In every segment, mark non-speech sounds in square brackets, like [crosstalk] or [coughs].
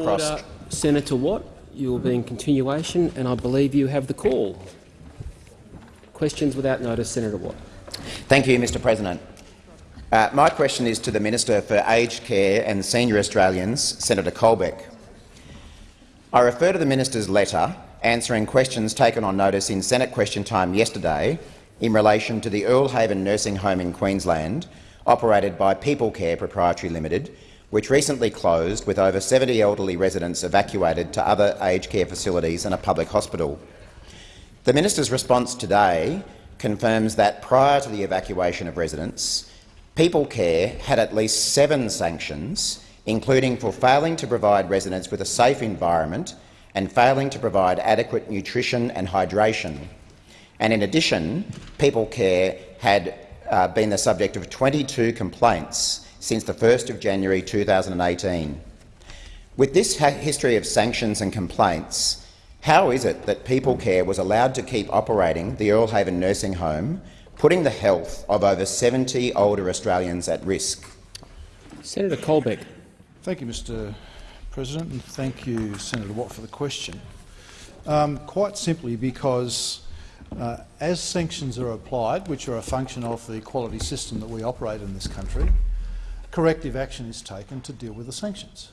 across— Order. Senator Watt, you will be in continuation, and I believe you have the call. Questions without notice, Senator Watt. Thank you, Mr President. Uh, my question is to the Minister for Aged Care and Senior Australians, Senator Colbeck. I refer to the minister's letter answering questions taken on notice in Senate question time yesterday in relation to the Earle Haven Nursing Home in Queensland, operated by People Care Proprietary Limited, which recently closed with over 70 elderly residents evacuated to other aged care facilities and a public hospital. The minister's response today confirms that prior to the evacuation of residents, People Care had at least seven sanctions, including for failing to provide residents with a safe environment and failing to provide adequate nutrition and hydration. And in addition, People Care had uh, been the subject of 22 complaints since the 1st of January 2018. With this history of sanctions and complaints, how is it that People Care was allowed to keep operating the Earle Haven nursing home putting the health of over 70 older Australians at risk. Senator Colbeck. Thank you, Mr President, and thank you, Senator Watt, for the question. Um, quite simply because uh, as sanctions are applied, which are a function of the quality system that we operate in this country, corrective action is taken to deal with the sanctions.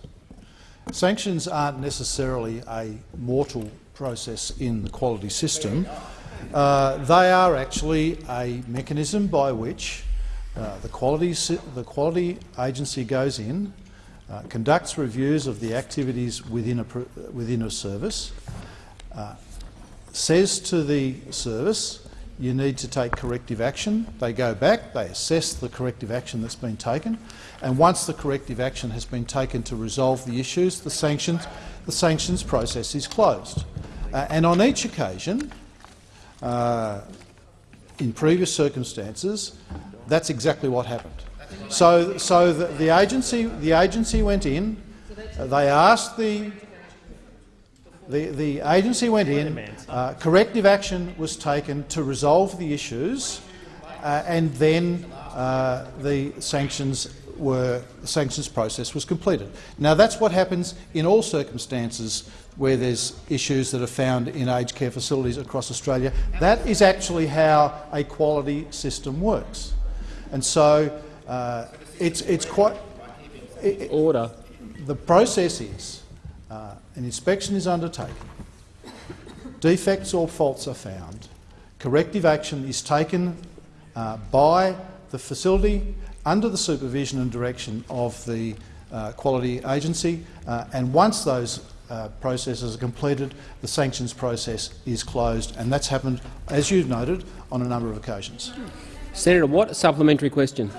Sanctions aren't necessarily a mortal process in the quality system, uh, they are actually a mechanism by which uh, the, quality, the quality agency goes in, uh, conducts reviews of the activities within a, within a service, uh, says to the service, you need to take corrective action. They go back, they assess the corrective action that's been taken, and once the corrective action has been taken to resolve the issues, the sanctions, the sanctions process is closed. Uh, and on each occasion, uh, in previous circumstances, that's exactly what happened. So, so the, the agency, the agency went in. Uh, they asked the the, the agency went in, uh, corrective action was taken to resolve the issues, uh, and then uh, the sanctions were the sanctions process was completed. Now that's what happens in all circumstances where there's issues that are found in aged care facilities across Australia. That is actually how a quality system works. And so uh, it's, it's quite— it, Order. The process is uh, an inspection is undertaken, defects or faults are found, corrective action is taken uh, by the facility under the supervision and direction of the uh, quality agency, uh, and once those uh, processes are completed, the sanctions process is closed, and that's happened, as you've noted, on a number of occasions. Senator Watt, a supplementary question.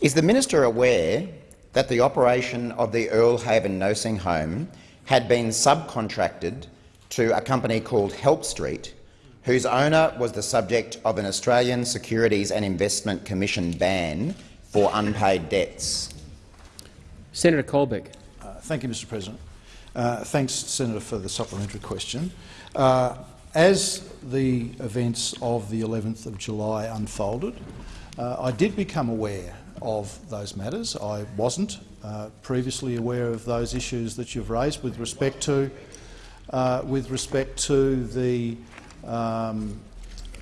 Is the minister aware that the operation of the Earle Haven nursing home had been subcontracted to a company called Help Street, whose owner was the subject of an Australian Securities and Investment Commission ban for unpaid debts? Senator Colbeck. Uh, thank you, Mr President. Uh, thanks, Senator, for the supplementary question. Uh, as the events of the 11th of July unfolded, uh, I did become aware of those matters. I wasn't uh, previously aware of those issues that you've raised with respect to, uh, with respect to the um,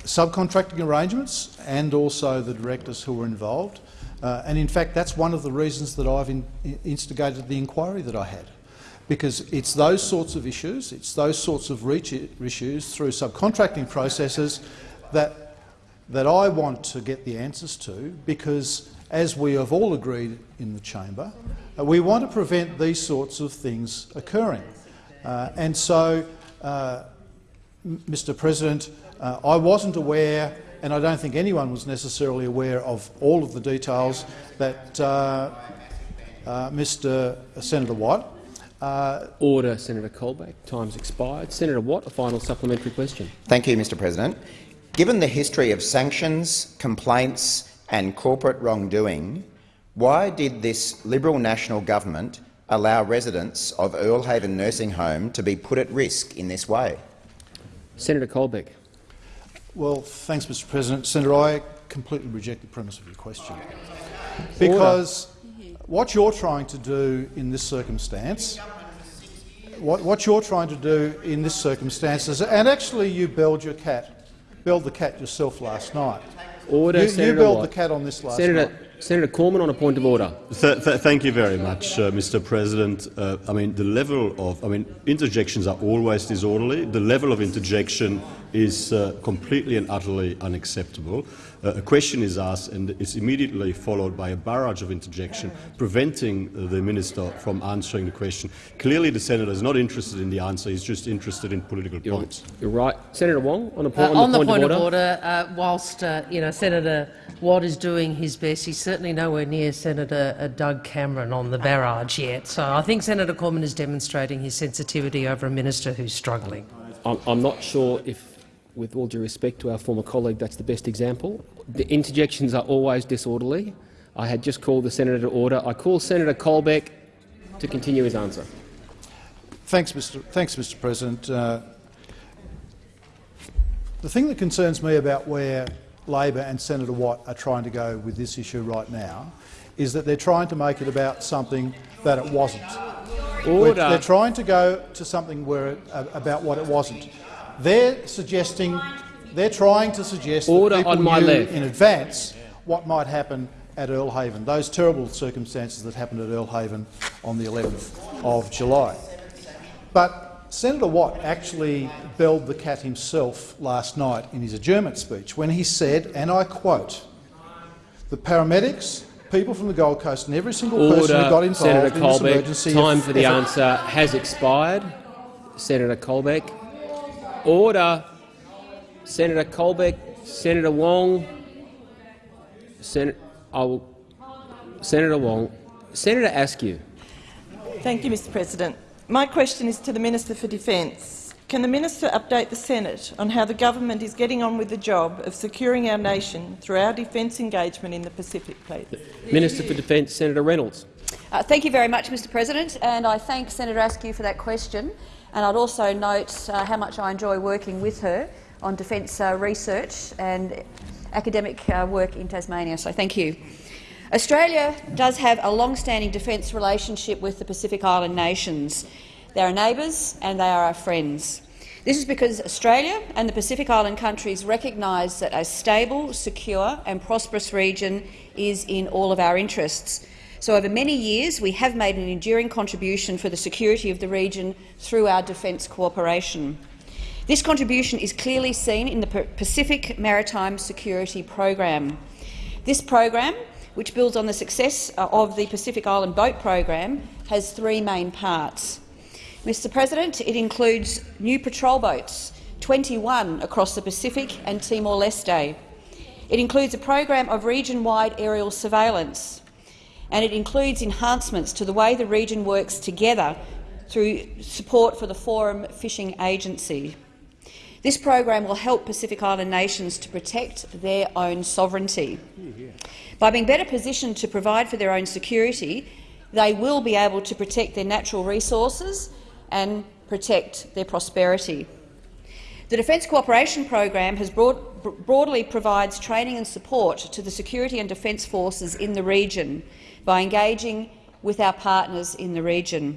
subcontracting arrangements and also the directors who were involved. Uh, and in fact, that's one of the reasons that I've in, instigated the inquiry that I had because it's those sorts of issues, it's those sorts of reach issues through subcontracting processes that, that I want to get the answers to because, as we have all agreed in the chamber, uh, we want to prevent these sorts of things occurring. Uh, and so, uh, Mr President, uh, I wasn't aware, and I don't think anyone was necessarily aware of all of the details that uh, uh, Mr Senator Watt uh, Order, Senator Colbeck. Time's expired. Senator Watt, a final supplementary question. Thank you, Mr President. Given the history of sanctions, complaints and corporate wrongdoing, why did this Liberal National Government allow residents of Earle Haven Nursing Home to be put at risk in this way? Senator Colbeck. Well, thanks, Mr President. Senator, I completely reject the premise of your question. Because what you're trying to do in this circumstance, what, what you're trying to do in this circumstance is, and actually you build your cat, build the cat yourself last night. Order, You, you Senator built Watt. the cat on this last Senator, night. Senator Cormann on a point of order. Th th thank you very much, uh, Mr. President. Uh, I mean, the level of I mean, interjections are always disorderly. The level of interjection is uh, completely and utterly unacceptable. Uh, a question is asked, and it's immediately followed by a barrage of interjection, preventing the minister from answering the question. Clearly, the senator is not interested in the answer; he's just interested in political You're, points. you're right. Senator Wong on, a po Uh, on, on the the point, point of order. of order, uh, whilst uh, you know Senator Watt is doing his best, he's certainly nowhere near Senator uh, Doug Cameron on the barrage yet. So I think Senator Cormann is demonstrating his sensitivity over a minister who's struggling. I'm, I'm not sure if, with all due respect to our former colleague, that's the best example. The interjections are always disorderly. I had just called the senator to order. I call Senator Colbeck to continue his answer. Thanks, Mr. Thanks, Mr. President. Uh, the thing that concerns me about where Labor and Senator Watt are trying to go with this issue right now is that they're trying to make it about something that it wasn't. Order. They're trying to go to something where it, uh, about what it wasn't. They're suggesting, they're trying to suggest Order that people on my knew left. in advance what might happen at Earle Haven, those terrible circumstances that happened at Earle Haven on the 11th of July. But Senator Watt actually belled the cat himself last night in his adjournment speech when he said, and I quote, the paramedics, people from the Gold Coast and every single person who got Order, involved Senator in this Colbeck. emergency Time for the answer has expired. Senator Colbeck. Order. Senator Colbeck. Senator Wong. Sen I will. Senator Wong. Senator Askew. Thank you, Mr President. My question is to the Minister for Defence. Can the minister update the Senate on how the government is getting on with the job of securing our nation through our defence engagement in the Pacific, please? Minister for Defence, Senator Reynolds. Uh, thank you very much, Mr President, and I thank Senator Askew for that question. And I'd also note uh, how much I enjoy working with her on defence uh, research and academic uh, work in Tasmania, so thank you. Australia does have a long-standing defence relationship with the Pacific Island nations. They are neighbours and they are our friends. This is because Australia and the Pacific Island countries recognise that a stable, secure and prosperous region is in all of our interests. So over many years we have made an enduring contribution for the security of the region through our defence cooperation. This contribution is clearly seen in the Pacific Maritime Security Program. This program, which builds on the success uh, of the Pacific Island Boat Program, has three main parts. Mr President, it includes new patrol boats, 21 across the Pacific and Timor-Leste. It includes a program of region-wide aerial surveillance, and it includes enhancements to the way the region works together through support for the Forum Fishing Agency. This program will help Pacific Island nations to protect their own sovereignty. By being better positioned to provide for their own security, they will be able to protect their natural resources and protect their prosperity. The Defence Cooperation Program has broad, broadly provides training and support to the security and defence forces in the region by engaging with our partners in the region.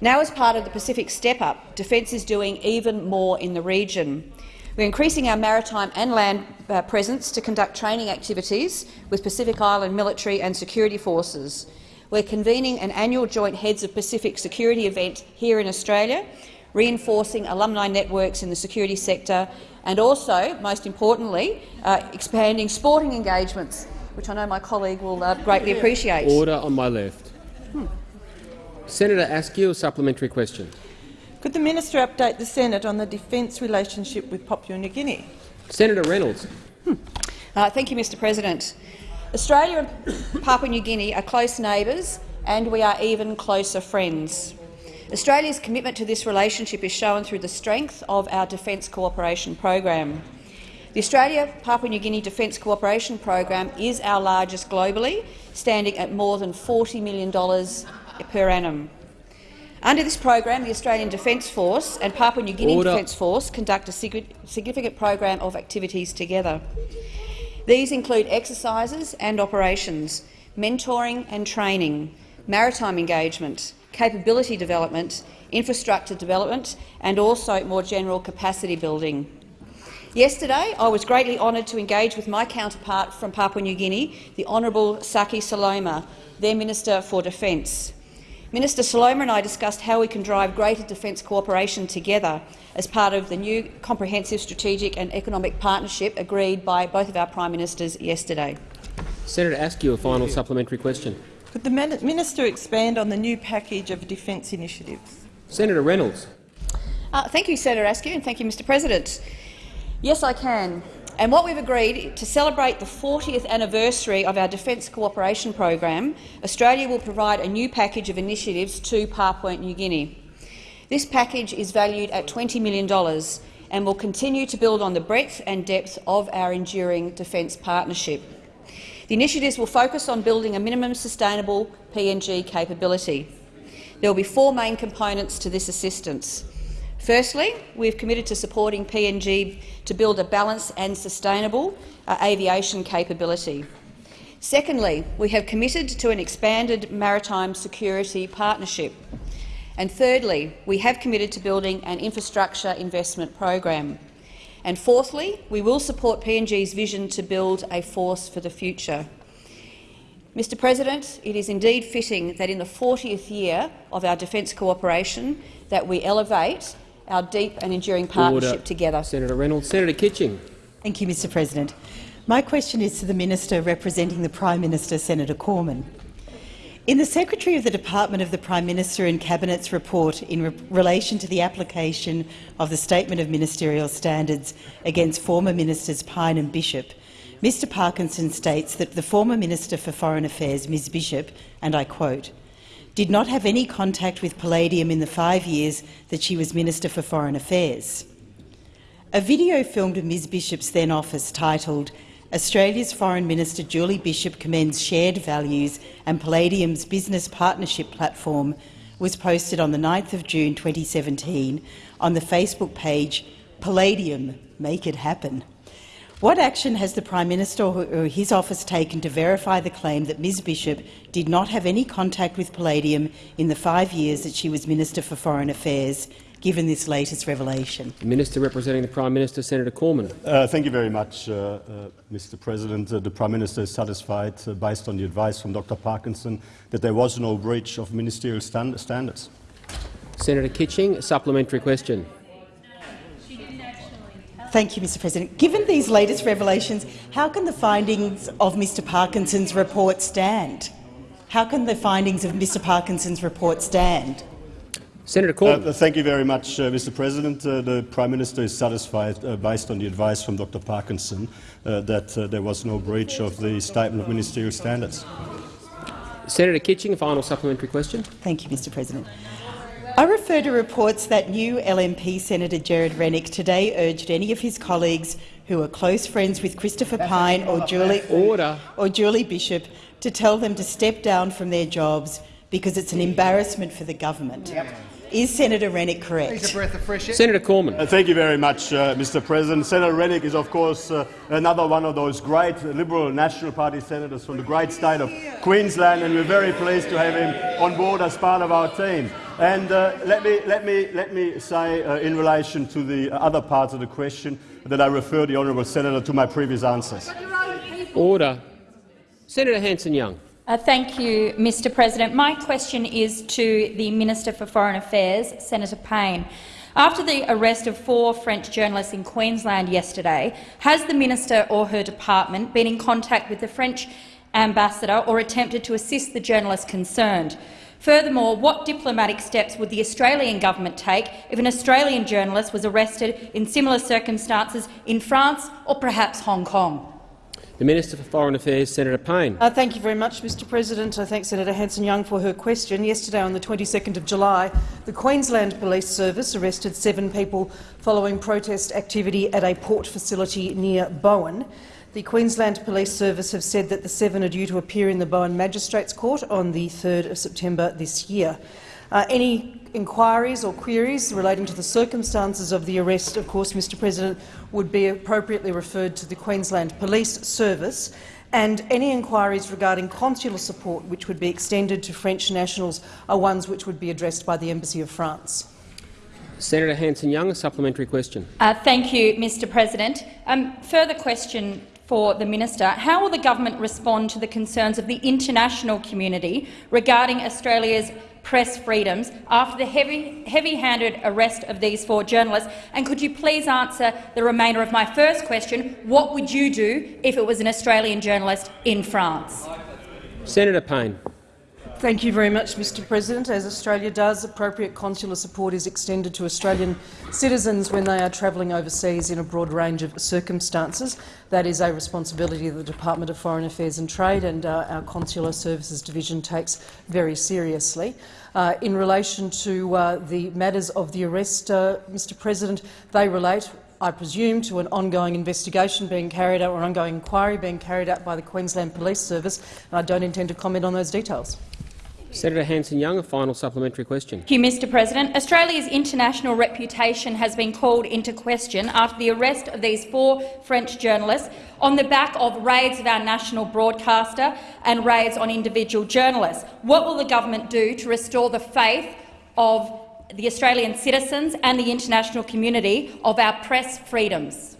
Now, as part of the Pacific Step Up, Defence is doing even more in the region. We're increasing our maritime and land uh, presence to conduct training activities with Pacific Island military and security forces. We're convening an annual Joint Heads of Pacific Security event here in Australia, reinforcing alumni networks in the security sector and also, most importantly, uh, expanding sporting engagements, which I know my colleague will uh, greatly appreciate. Order on my left. Senator Askew, a supplementary question. Could the minister update the Senate on the defence relationship with Papua New Guinea? Senator Reynolds. Uh, thank you, Mr President. Australia and [coughs] Papua New Guinea are close neighbours and we are even closer friends. Australia's commitment to this relationship is shown through the strength of our Defence Cooperation Program. The Australia-Papua New Guinea Defence Cooperation Program is our largest globally, standing at more than $40 million per annum. Under this program, the Australian Defence Force and Papua New Guinea Order. Defence Force conduct a sig- significant program of activities together. These include exercises and operations. mentoring and training, maritime engagement, capability development, infrastructure development and also more general capacity building. Yesterday, I was greatly honoured to engage with my counterpart from Papua New Guinea, the Honourable Saki Soloma, their Minister for Defence. Minister Soloma and I discussed how we can drive greater defence cooperation together as part of the new comprehensive strategic and economic partnership agreed by both of our Prime Ministers yesterday. Senator Askew, a final supplementary question. Could the minister expand on the new package of defence initiatives? Senator Reynolds. Uh, thank you, Senator Askew, and thank you, Mr President. Yes, I can. And what we've agreed to celebrate the 40th anniversary of our Defence Cooperation Program, Australia will provide a new package of initiatives to Papua New Guinea. This package is valued at $20 million and will continue to build on the breadth and depth of our enduring defence partnership. The initiatives will focus on building a minimum sustainable PNG capability. There will be four main components to this assistance. Firstly, we have committed to supporting PNG to build a balanced and sustainable uh, aviation capability. Secondly, we have committed to an expanded maritime security partnership. And thirdly, we have committed to building an infrastructure investment program. And fourthly, we will support PNG's vision to build a force for the future. Mr President, it is indeed fitting that in the 40th year of our defence cooperation that we elevate our deep and enduring partnership Order. together. Senator Reynolds. Senator Kitching. Thank you, Mr President. My question is to the Minister representing the Prime Minister, Senator Cormann. In the Secretary of the Department of the Prime Minister and Cabinet's report in re relation to the application of the Statement of Ministerial Standards against former Ministers Pyne and Bishop, Mr Parkinson states that the former Minister for Foreign Affairs, Ms Bishop, and I quote, did not have any contact with Palladium in the five years that she was Minister for Foreign Affairs. A video filmed in Ms Bishop's then office titled Australia's Foreign Minister Julie Bishop commends shared values and Palladium's business partnership platform was posted on the 9th of June 2017 on the Facebook page Palladium Make It Happen. What action has the Prime Minister or his office taken to verify the claim that Ms Bishop did not have any contact with Palladium in the five years that she was Minister for Foreign Affairs, given this latest revelation? The Minister representing the Prime Minister, Senator Cormann. Uh, thank you very much, uh, uh, Mr President. Uh, the Prime Minister is satisfied, uh, based on the advice from Dr Parkinson, that there was no breach of ministerial stand standards. Senator Kitching, a supplementary question. Thank you, Mr President. Given these latest revelations, how can the findings of Mr Parkinson's report stand? How can the findings of Mr Parkinson's report stand? Senator Cormann. Uh, thank you very much, uh, Mr President. Uh, the Prime Minister is satisfied, uh, based on the advice from Dr Parkinson, uh, that uh, there was no breach of the Statement of Ministerial Standards. Senator Kitching, final supplementary question. Thank you, Mr President. I refer to reports that new LNP Senator Gerard Rennick today urged any of his colleagues who are close friends with Christopher Pyne or Julie, Order. or Julie Bishop to tell them to step down from their jobs because it's an embarrassment for the government. Yep. Is Senator Rennick correct? Senator Cormann. Uh, thank you very much, uh, Mr. President. Senator Rennick is, of course, uh, another one of those great Liberal National Party senators from the great state of Queensland, and we're very pleased to have him on board as part of our team. And uh, let, me, let, me, let me say, uh, in relation to the other parts of the question, that I refer the honourable senator to my previous answers. Order. Senator Hanson-Young. Uh, thank you, Mr President. My question is to the Minister for Foreign Affairs, Senator Payne. After the arrest of four French journalists in Queensland yesterday, has the minister or her department been in contact with the French ambassador or attempted to assist the journalists concerned? Furthermore, what diplomatic steps would the Australian government take if an Australian journalist was arrested in similar circumstances in France or perhaps Hong Kong? The Minister for Foreign Affairs, Senator Payne. Uh, thank you very much, Mr President. I thank Senator Hanson-Young for her question. Yesterday, on the 22nd of July, the Queensland Police Service arrested seven people following protest activity at a port facility near Bowen. The Queensland Police Service have said that the seven are due to appear in the Bowen Magistrates Court on the 3rd of September this year. Uh, any inquiries or queries relating to the circumstances of the arrest, of course, Mr President, would be appropriately referred to the Queensland Police Service. and any inquiries regarding consular support which would be extended to French nationals are ones which would be addressed by the Embassy of France. Senator Hanson-Young, a supplementary question. Uh, thank you, Mr President. Um, further question for the minister. How will the government respond to the concerns of the international community regarding Australia's press freedoms after the heavy-handed heavy arrest of these four journalists? And could you please answer the remainder of my first question? What would you do if it was an Australian journalist in France? Senator Payne. Thank you very much, Mr President. As Australia does, appropriate consular support is extended to Australian citizens when they are travelling overseas in a broad range of circumstances. That is a responsibility of the Department of Foreign Affairs and Trade and uh, our Consular Services Division takes very seriously. Uh, in relation to uh, the matters of the arrest, uh, Mr President, they relate I presume, to an ongoing investigation being carried out or an ongoing inquiry being carried out by the Queensland Police Service, and I don't intend to comment on those details. Senator Hanson-Young, a final supplementary question. Thank you, Mr President. Australia's international reputation has been called into question after the arrest of these four French journalists on the back of raids of our national broadcaster and raids on individual journalists. What will the government do to restore the faith of the Australian citizens and the international community of our press freedoms?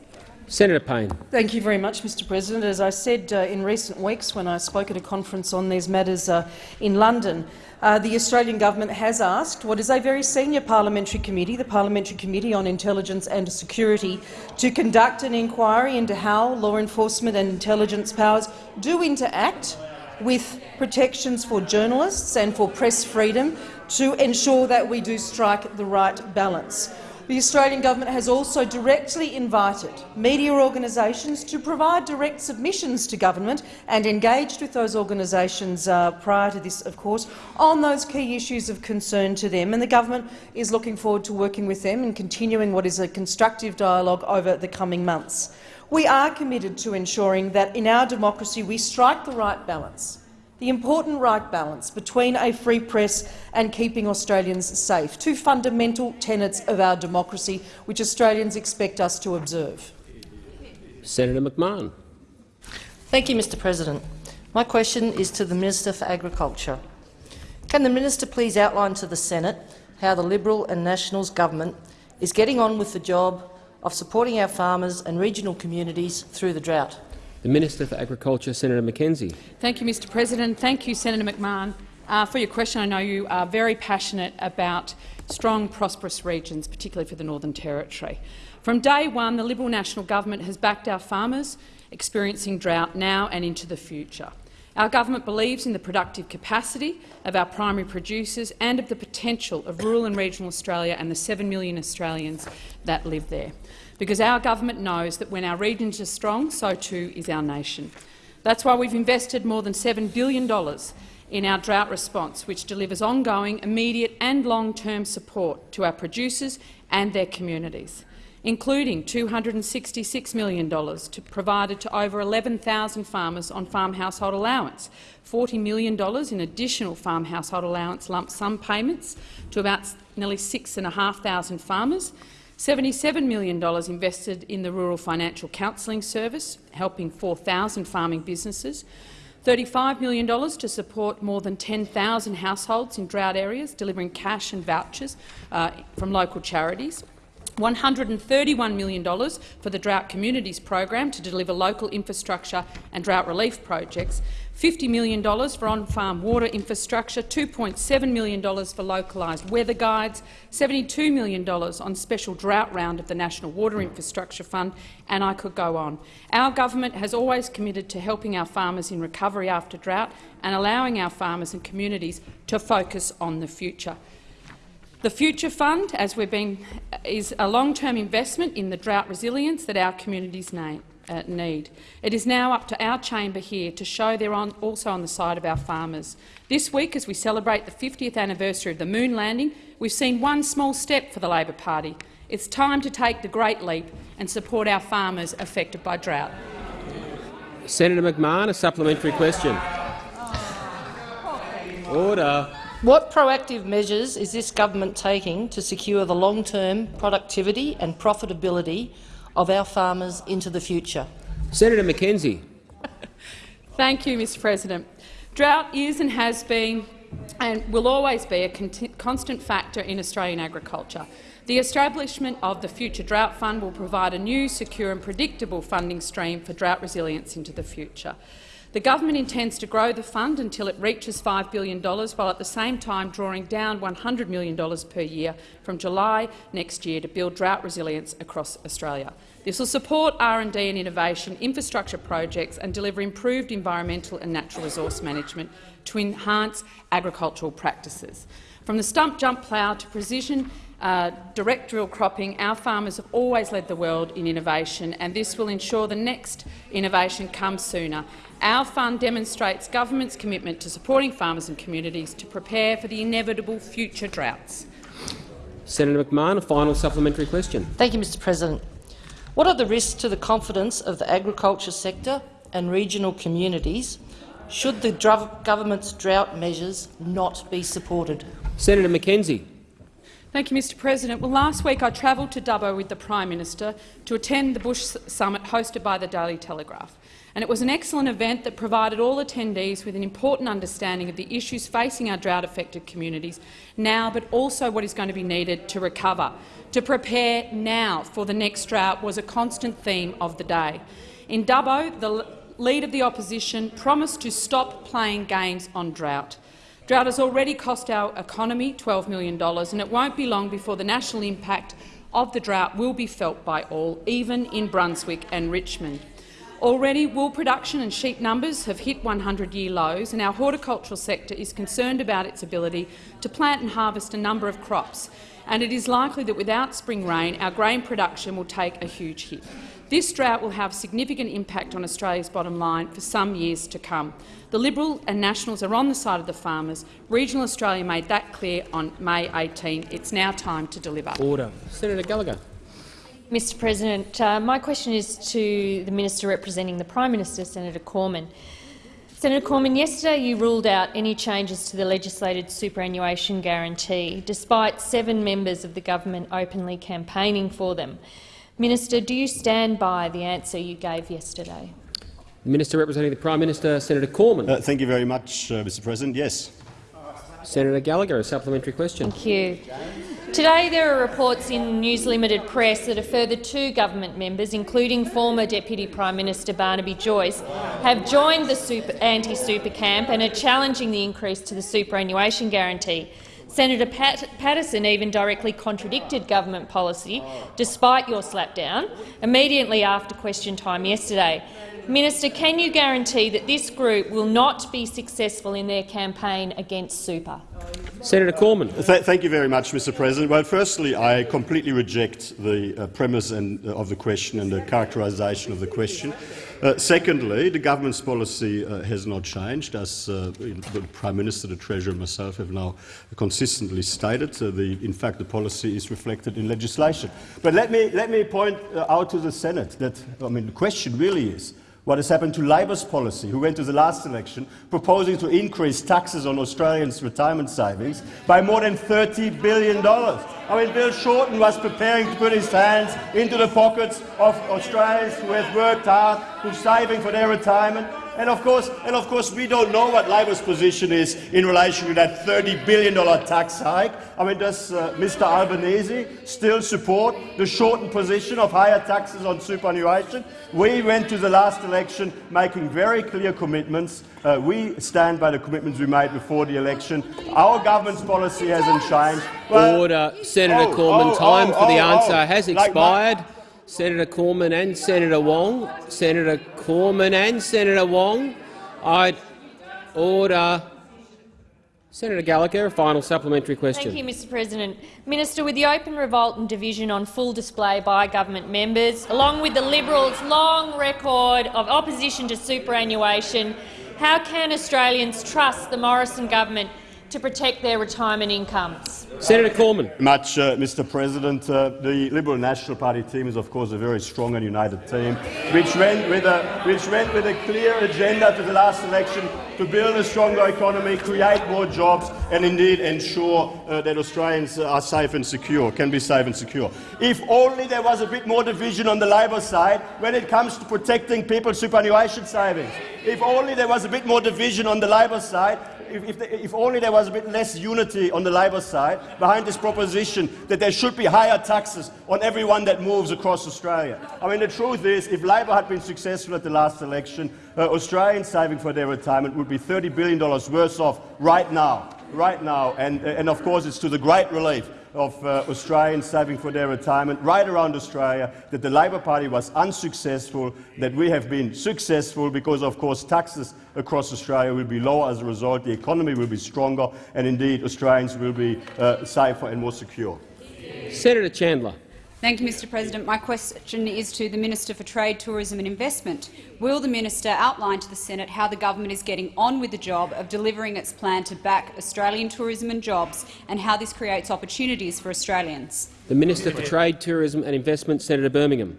Senator Payne. Thank you very much, Mr President. As I said uh, in recent weeks when I spoke at a conference on these matters uh, in London, uh, the Australian government has asked what is a very senior parliamentary committee, the Parliamentary Committee on Intelligence and Security, to conduct an inquiry into how law enforcement and intelligence powers do interact with protections for journalists and for press freedom to ensure that we do strike the right balance. The Australian government has also directly invited media organisations to provide direct submissions to government and engaged with those organisations uh, prior to this, of course, on those key issues of concern to them. And the government is looking forward to working with them and continuing what is a constructive dialogue over the coming months. We are committed to ensuring that in our democracy we strike the right balance the important right balance between a free press and keeping Australians safe, two fundamental tenets of our democracy which Australians expect us to observe. Senator McMahon. Thank you, Mr President. My question is to the Minister for Agriculture. Can the minister please outline to the Senate how the Liberal and Nationals government is getting on with the job of supporting our farmers and regional communities through the drought? The Minister for Agriculture, Senator McKenzie. Thank you, Mr President. Thank you, Senator McMahon, uh, for your question. I know you are very passionate about strong, prosperous regions, particularly for the Northern Territory. From day one, the Liberal National Government has backed our farmers experiencing drought now and into the future. Our government believes in the productive capacity of our primary producers and of the potential of rural and regional Australia and the 7 million Australians that live there because our government knows that when our regions are strong, so too is our nation. That's why we've invested more than $7 billion in our drought response, which delivers ongoing, immediate and long-term support to our producers and their communities, including $266 million to provided to over 11,000 farmers on farm household allowance, $40 million in additional farm household allowance lump sum payments to about nearly 6,500 farmers, $77 million invested in the Rural Financial Counselling Service, helping 4,000 farming businesses, $35 million to support more than 10,000 households in drought areas, delivering cash and vouchers uh, from local charities, $131 million for the Drought Communities program to deliver local infrastructure and drought relief projects, $50 million for on-farm water infrastructure, $2.7 million for localised weather guides, $72 million on special drought round of the National Water Infrastructure Fund, and I could go on. Our government has always committed to helping our farmers in recovery after drought and allowing our farmers and communities to focus on the future. The Future Fund, as we've been, is a long-term investment in the drought resilience that our communities need uh, need. It is now up to our chamber here to show they're on, also on the side of our farmers. This week, as we celebrate the 50th anniversary of the moon landing, we've seen one small step for the Labor Party. It's time to take the great leap and support our farmers affected by drought. Senator McMahon, a supplementary question. Order. What proactive measures is this government taking to secure the long-term productivity and profitability of our farmers into the future. Senator McKenzie. [laughs] Thank you, Mr President. Drought is and has been and will always be a constant factor in Australian agriculture. The establishment of the Future Drought Fund will provide a new, secure and predictable funding stream for drought resilience into the future. The government intends to grow the fund until it reaches $5 billion, while at the same time drawing down $100 million per year from July next year to build drought resilience across Australia. This will support R&D and innovation, infrastructure projects and deliver improved environmental and natural resource management to enhance agricultural practices. From the stump jump plough to precision uh, direct drill cropping, our farmers have always led the world in innovation, and this will ensure the next innovation comes sooner. Our fund demonstrates government's commitment to supporting farmers and communities to prepare for the inevitable future droughts. Senator McMahon, a final supplementary question. Thank you, Mr President. What are the risks to the confidence of the agriculture sector and regional communities should the government's drought measures not be supported? Senator McKenzie. Thank you, Mr President. Well, last week I travelled to Dubbo with the Prime Minister to attend the Bush Summit hosted by the Daily Telegraph. And it was an excellent event that provided all attendees with an important understanding of the issues facing our drought-affected communities now, but also what is going to be needed to recover. To prepare now for the next drought was a constant theme of the day. In Dubbo, the Leader of the opposition promised to stop playing games on drought. Drought has already cost our economy $12 million, and it won't be long before the national impact of the drought will be felt by all, even in Brunswick and Richmond. Already, wool production and sheep numbers have hit 100-year lows, and our horticultural sector is concerned about its ability to plant and harvest a number of crops, and it is likely that without spring rain, our grain production will take a huge hit. This drought will have significant impact on Australia's bottom line for some years to come. The Liberal and Nationals are on the side of the farmers. Regional Australia made that clear on May 18. It's now time to deliver. Order. Senator Gallagher. Mr President, uh, my question is to the Minister representing the Prime Minister, Senator Cormann. Senator Cormann, yesterday you ruled out any changes to the legislated superannuation guarantee, despite seven members of the government openly campaigning for them. Minister, do you stand by the answer you gave yesterday? The Minister representing the Prime Minister, Senator Cormann. Uh, thank you very much, uh, Mr President. Yes. Senator Gallagher, a supplementary question. Thank you. Today there are reports in News Limited Press that a further two government members, including former Deputy Prime Minister Barnaby Joyce, have joined the anti-super camp and are challenging the increase to the superannuation guarantee. Senator Pat Paterson even directly contradicted government policy, despite your slapdown, immediately after question time yesterday. Minister, can you guarantee that this group will not be successful in their campaign against super? Senator Cormann. Th thank you very much, Mr. President. Well, firstly, I completely reject the uh, premise and, uh, of the question and the characterisation of the question. Uh, secondly, the government's policy uh, has not changed, as uh, the Prime Minister, the Treasurer and myself have now consistently stated. The, in fact, the policy is reflected in legislation. But let me, let me point uh, out to the Senate that I mean, the question really is, what has happened to Labor's policy, who went to the last election proposing to increase taxes on Australians' retirement savings by more than $30 billion. I mean, Bill Shorten was preparing to put his hands into the pockets of Australians who have worked hard, who are saving for their retirement, and of course, and of course, we don't know what Labor's position is in relation to that $30 billion tax hike. I mean, does uh, Mr Albanese still support the shortened position of higher taxes on superannuation? We went to the last election making very clear commitments. Uh, we stand by the commitments we made before the election. Our government's policy hasn't changed. Well, Order. Senator oh, Cormann, oh, time oh, for the oh, answer oh. has expired. Like Senator Cormann and Senator Wong. Senator Cormann and Senator Wong. I order. Senator Gallagher, a final supplementary question. Thank you, Mr President. Minister, with the open revolt and division on full display by government members, along with the Liberals' long record of opposition to superannuation, how can Australians trust the Morrison government to protect their retirement incomes. Senator Cormann. Much, uh, Mr. President. Uh, the Liberal National Party team is, of course, a very strong and united team, which went with a which went with a clear agenda to the last election to build a stronger economy, create more jobs, and indeed ensure uh, that Australians are safe and secure, can be safe and secure. If only there was a bit more division on the Labor side when it comes to protecting people's superannuation savings. If only there was a bit more division on the Labor side if, if, the, if, only there was a bit less unity on the Labor side behind this proposition that there should be higher taxes on everyone that moves across Australia. I mean, the truth is, if Labor had been successful at the last election, uh, Australians saving for their retirement would be $30 billion worse off right now. Right now, and, and of course, it's to the great relief of uh, Australians saving for their retirement right around Australia, that the Labor Party was unsuccessful, that we have been successful because, of course, taxes across Australia will be lower as a result, the economy will be stronger, and indeed Australians will be uh, safer and more secure. Senator Chandler. Thank you, Mr President. My question is to the Minister for Trade, Tourism and Investment. Will the minister outline to the Senate how the government is getting on with the job of delivering its plan to back Australian tourism and jobs and how this creates opportunities for Australians? The Minister for Trade, Tourism and Investment, Senator Birmingham.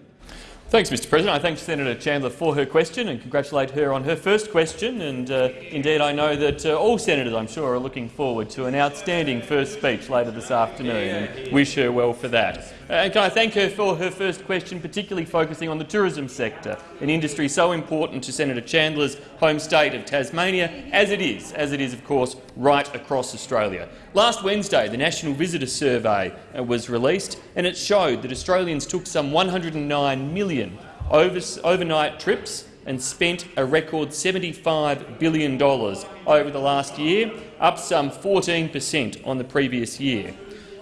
Thanks, Mr President. I thank Senator Chandler for her question and congratulate her on her first question. And uh, indeed, I know that uh, all senators, I'm sure, are looking forward to an outstanding first speech later this afternoon and wish her well for that. Uh, and can I thank her for her first question, particularly focusing on the tourism sector, an industry so important to Senator Chandler's home state of Tasmania, as it is, as it is, of course, right across Australia. Last Wednesday, the National Visitor Survey uh, was released, and it showed that Australians took some 109 million over overnight trips and spent a record $75 billion over the last year, up some 14 per cent on the previous year.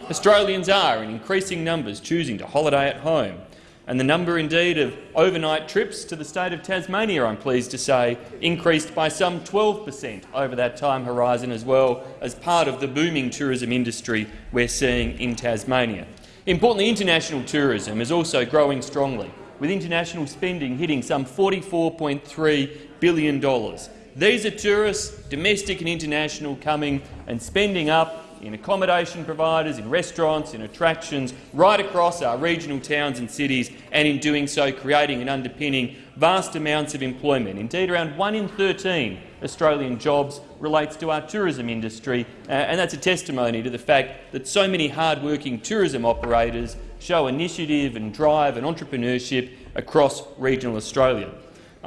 Australians are, in increasing numbers, choosing to holiday at home, and the number indeed of overnight trips to the state of Tasmania, I'm pleased to say, increased by some 12 per cent over that time horizon as well as part of the booming tourism industry we're seeing in Tasmania. Importantly, international tourism is also growing strongly, with international spending hitting some $44.3 billion. These are tourists, domestic and international, coming and spending up in accommodation providers, in restaurants, in attractions, right across our regional towns and cities, and in doing so creating and underpinning vast amounts of employment. Indeed, around 1 in 13 Australian jobs relates to our tourism industry, uh, and that's a testimony to the fact that so many hard-working tourism operators show initiative and drive and entrepreneurship across regional Australia.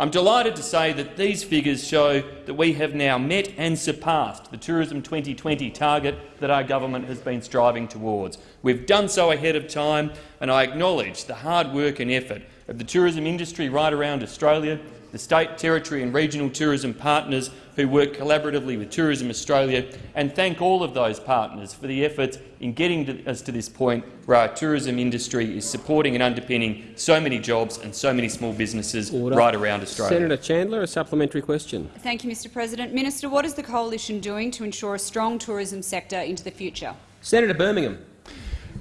I'm delighted to say that these figures show that we have now met and surpassed the Tourism 2020 target that our government has been striving towards. We've done so ahead of time, and I acknowledge the hard work and effort of the tourism industry right around Australia, the state, territory and regional tourism partners who work collaboratively with Tourism Australia, and thank all of those partners for the efforts in getting to us to this point where our tourism industry is supporting and underpinning so many jobs and so many small businesses Order. right around Australia. Senator Chandler, a supplementary question. Thank you, Mr President. Minister, what is the coalition doing to ensure a strong tourism sector into the future? Senator Birmingham.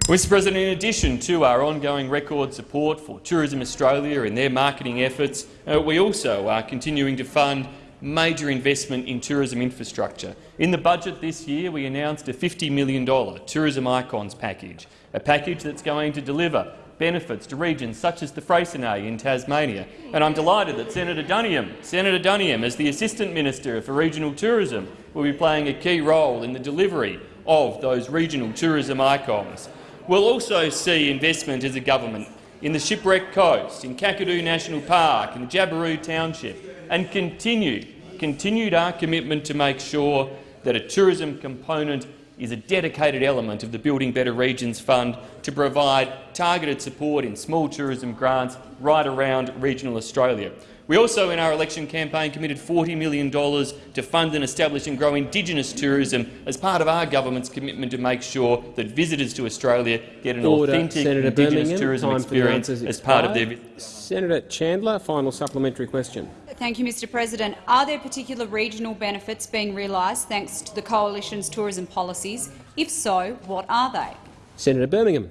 Mr President, in addition to our ongoing record support for Tourism Australia and their marketing efforts, uh, we also are continuing to fund major investment in tourism infrastructure. In the budget this year, we announced a $50 million Tourism Icons package, a package that's going to deliver benefits to regions such as the Freycinet in Tasmania. And I'm delighted that Senator Duniam, Senator Duniam, as the Assistant Minister for Regional Tourism, will be playing a key role in the delivery of those regional tourism icons. We'll also see investment as a government in the Shipwreck Coast, in Kakadu National Park, in Jabiru Township, and continue, continued our commitment to make sure that a tourism component is a dedicated element of the Building Better Regions Fund to provide targeted support in small tourism grants right around regional Australia. We also, in our election campaign, committed $40 million to fund and establish and grow Indigenous tourism as part of our government's commitment to make sure that visitors to Australia get an Order. authentic Senator Indigenous Birmingham, tourism experience as part of their Senator Chandler, final supplementary question. Thank you, Mr President. Are there particular regional benefits being realised thanks to the Coalition's tourism policies? If so, what are they? Senator Birmingham.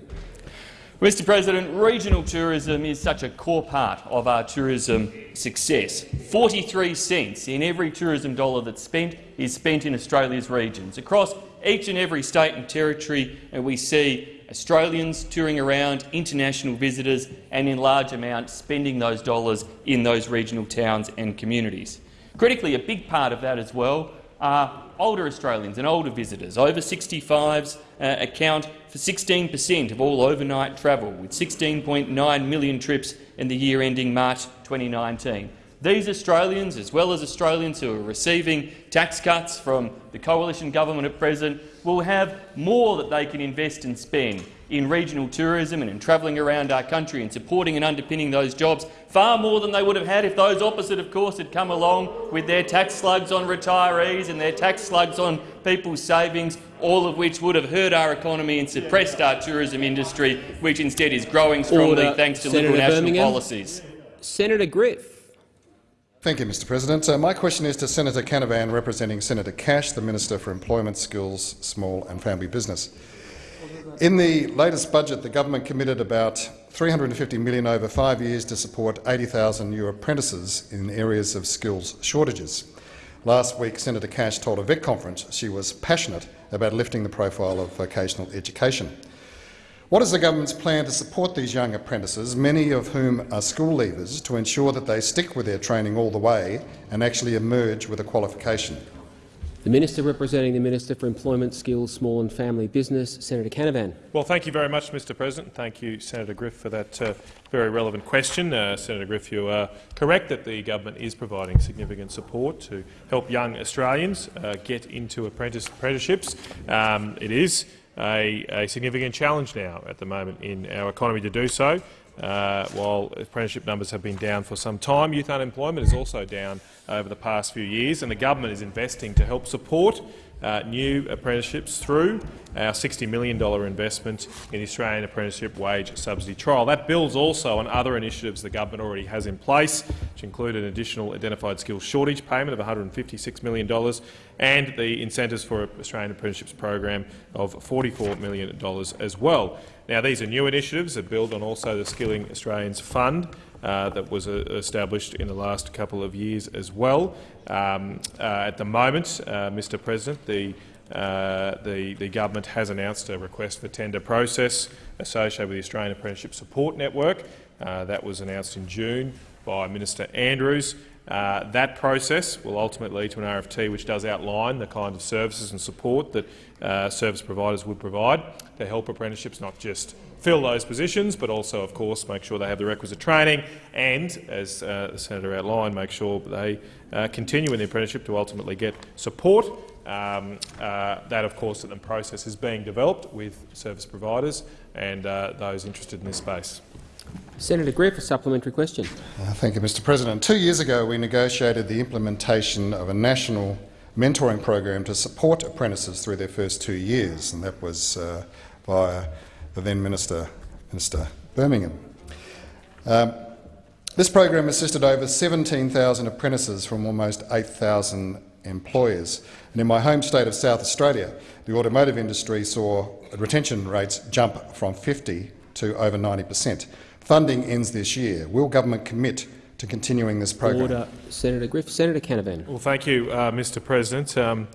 Mr President, regional tourism is such a core part of our tourism success. 43 cents in every tourism dollar that's spent is spent in Australia's regions. Across each and every state and territory, and we see Australians touring around, international visitors, and in large amounts spending those dollars in those regional towns and communities. Critically, a big part of that as well are older Australians and older visitors. Over 65s uh, account for 16 per cent of all overnight travel, with 16.9 million trips in the year ending March 2019. These Australians, as well as Australians who are receiving tax cuts from the coalition government at present, will have more that they can invest and spend in regional tourism and in travelling around our country and supporting and underpinning those jobs, far more than they would have had if those opposite, of course, had come along with their tax slugs on retirees and their tax slugs on people's savings, all of which would have hurt our economy and suppressed our tourism industry, which instead is growing strongly Order. thanks to Senator Liberal national Birmingham. policies. Senator Griff. Thank you, Mr President. Uh, my question is to Senator Canavan, representing Senator Cash, the Minister for Employment, Skills, Small and Family Business. In the latest budget, the government committed about 350 million over five years to support 80,000 new apprentices in areas of skills shortages. Last week, Senator Cash told a VET conference she was passionate about lifting the profile of vocational education. What is the government's plan to support these young apprentices, many of whom are school leavers, to ensure that they stick with their training all the way and actually emerge with a qualification? The Minister representing the Minister for Employment, Skills, Small and Family Business, Senator Canavan. Well, thank you very much, Mr President. Thank you, Senator Griff, for that uh, very relevant question. Uh, Senator Griff, you are correct that the government is providing significant support to help young Australians uh, get into apprentice apprenticeships. Um, it is a, a significant challenge now at the moment in our economy to do so. Uh, while apprenticeship numbers have been down for some time, youth unemployment is also down over the past few years, and the government is investing to help support uh, new apprenticeships through our $60 million investment in the Australian Apprenticeship Wage Subsidy Trial. That builds also on other initiatives the government already has in place, which include an additional identified skills shortage payment of $156 million and the incentives for Australian Apprenticeships program of $44 million as well. Now, these are new initiatives that build on also the Skilling Australians Fund uh, that was uh, established in the last couple of years as well. Um, uh, at the moment, uh, Mr President, the, uh, the, the government has announced a request for tender process associated with the Australian Apprenticeship Support Network. That was announced in June by Minister Andrews. Uh, that process will ultimately lead to an RFT which does outline the kind of services and support that uh, service providers would provide to help apprenticeships not just fill those positions, but also, of course, make sure they have the requisite training and, as uh, the senator outlined, make sure they uh, continue in the apprenticeship to ultimately get support. Um, uh, that, of course, that the process is being developed with service providers and uh, those interested in this space. Senator Griff, a supplementary question. Uh, thank you, Mr President. Two years ago, we negotiated the implementation of a national mentoring program to support apprentices through their first two years, and that was uh, via the then Minister, Minister Birmingham. Um, this program assisted over 17,000 apprentices from almost 8,000 employers. And in my home state of South Australia, the automotive industry saw retention rates jump from 50 to over 90 per cent. Funding ends this year. Will government commit to continuing this program? Order. Senator Griff. Senator Canavan. Well, thank you, uh, Mr President. Um,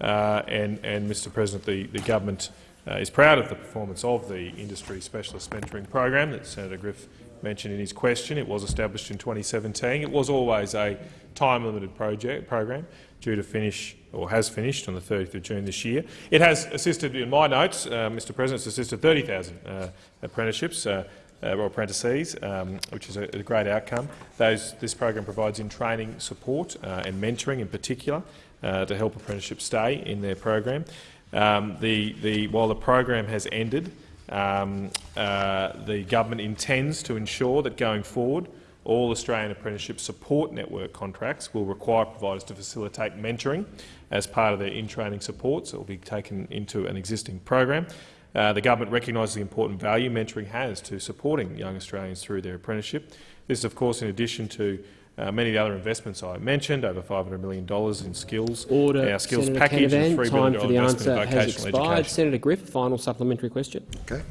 uh, and, and, Mr President, the, the government uh, is proud of the performance of the Industry Specialist Mentoring Program that Senator Griff mentioned in his question. It was established in 2017. It was always a time-limited project program due to finish, or has finished, on the 30th of June this year. It has assisted, in my notes, uh, Mr President, it's assisted 30,000 uh, apprenticeships uh, or apprentices, um, which is a, a, great outcome. Those, this program provides in training support uh, and mentoring in particular uh, to help apprenticeships stay in their program. Um, the, the, while the program has ended, um, uh, the government intends to ensure that going forward all Australian Apprenticeship Support Network contracts will require providers to facilitate mentoring as part of their in-training support, so it will be taken into an existing program. Uh, the government recognises the important value mentoring has to supporting young Australians through their apprenticeship. This is, of course, in addition to uh, many of the other investments I mentioned, over $500 million in skills, Order. our skills Senator package Canavan, and $3 Time billion for the answer in has vocational expired. education. Senator Griff, final supplementary question. Okay.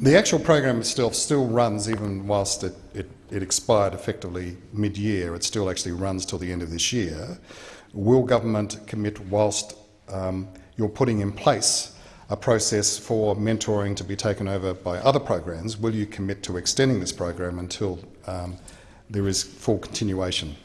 The actual program itself still runs even whilst it, it, it expired effectively mid-year. It still actually runs till the end of this year. Will government commit whilst um, you're putting in place a process for mentoring to be taken over by other programs, will you commit to extending this program until um, there is full continuation?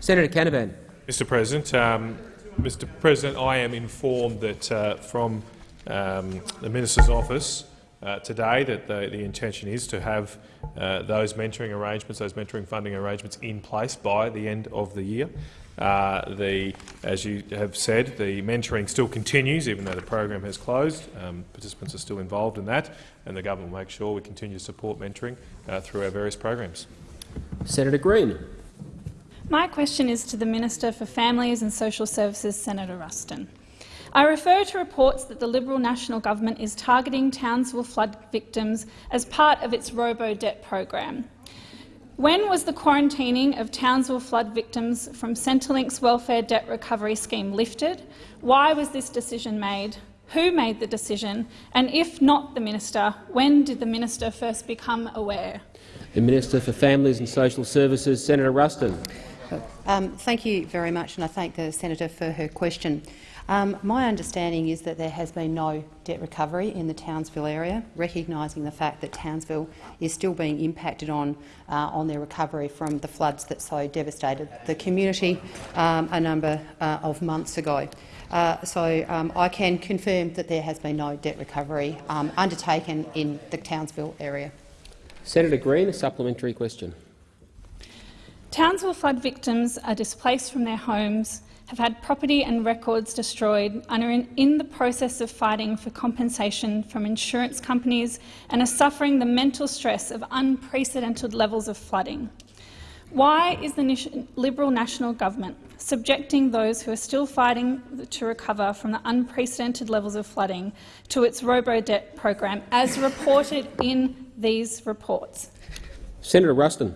Senator Canavan. Mr President, um, Mr President, I am informed that uh, from um, the Minister's office uh, today that the, the, intention is to have uh, those mentoring arrangements, those mentoring funding arrangements in place by the end of the year. Uh, the, as you have said, the mentoring still continues, even though the program has closed. Um, participants are still involved in that, and the government will make sure we continue to support mentoring uh, through our various programs. Senator Green. My question is to the Minister for Families and Social Services, Senator Ruston. I refer to reports that the Liberal National Government is targeting Townsville flood victims as part of its robo-debt program. When was the quarantining of Townsville flood victims from Centrelink's welfare debt recovery scheme lifted? Why was this decision made? Who made the decision? And if not the minister, when did the minister first become aware? The Minister for Families and Social Services, Senator Ruston. Um, thank you very much, and I thank the senator for her question. Um, my understanding is that there has been no debt recovery in the Townsville area, recognising the fact that Townsville is still being impacted on, uh, on their recovery from the floods that so devastated the community um, a number uh, of months ago. Uh, so um, I can confirm that there has been no debt recovery um, undertaken in the Townsville area. Senator Green, a supplementary question. Townsville flood victims are displaced from their homes have had property and records destroyed and are in, in, the process of fighting for compensation from insurance companies and are suffering the mental stress of unprecedented levels of flooding. Why is the Liberal National Government subjecting those who are still fighting to recover from the unprecedented levels of flooding to its robo-debt program, as reported in these reports? Senator Ruston.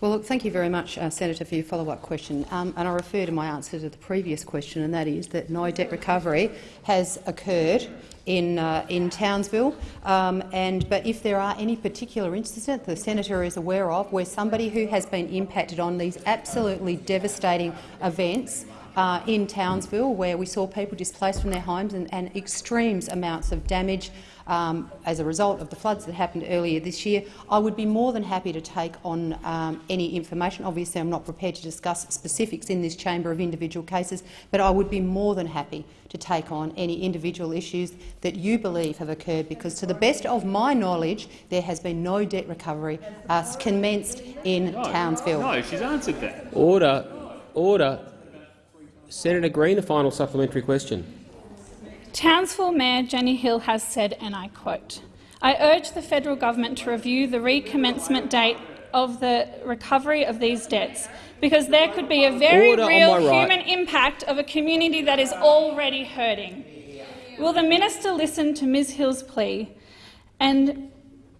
Well, look, thank you very much, uh, Senator, for your follow-up question. Um, and I refer to my answer to the previous question, and that is that no debt recovery has occurred in, uh, in Townsville. Um, and, but if there are any particular incidents the senator is aware of where somebody who has been impacted on these absolutely devastating events uh, in Townsville, where we saw people displaced from their homes and, and extreme amounts of damage um, as a result of the floods that happened earlier this year, I would be more than happy to take on um, any information. Obviously, I'm not prepared to discuss specifics in this chamber of individual cases, but I would be more than happy to take on any individual issues that you believe have occurred, because to the best of my knowledge, there has been no debt recovery uh, commenced in no, Townsville. No, she's answered that. Order. Order. Senator Green, a final supplementary question. Townsville Mayor Jenny Hill has said, and I quote, I urge the federal government to review the recommencement date of the recovery of these debts because there could be a very Order real right. human impact of a community that is already hurting. Will the minister listen to Ms Hill's plea and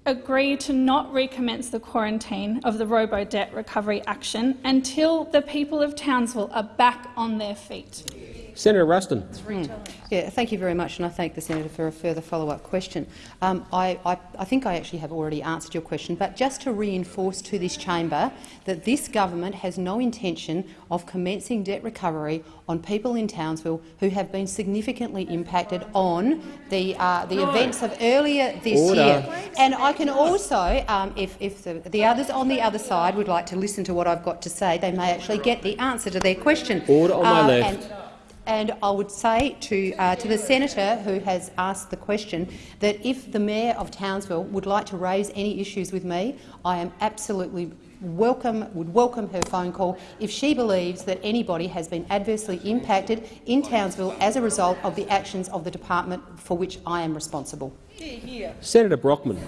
agree to not recommence the quarantine of the robo-debt recovery action until the people of Townsville are back on their feet? Senator Ruston. Mm. Yeah, thank you very much, and I thank the senator for a further follow-up question. Um, I, I, I, think I actually have already answered your question, but just to reinforce to this chamber that this government has no intention of commencing debt recovery on people in Townsville who have been significantly impacted on the uh, the events of earlier this Order. year. And I can also, um, if, if the, the others on the other side would like to listen to what I've got to say, they may actually get the answer to their question. Order on my uh, left. And, and I would say to, uh, to the senator who has asked the question that if the mayor of Townsville would like to raise any issues with me, I am absolutely welcome, would welcome her phone call if she believes that anybody has been adversely impacted in Townsville as a result of the actions of the department for which I am responsible. Senator Brockman.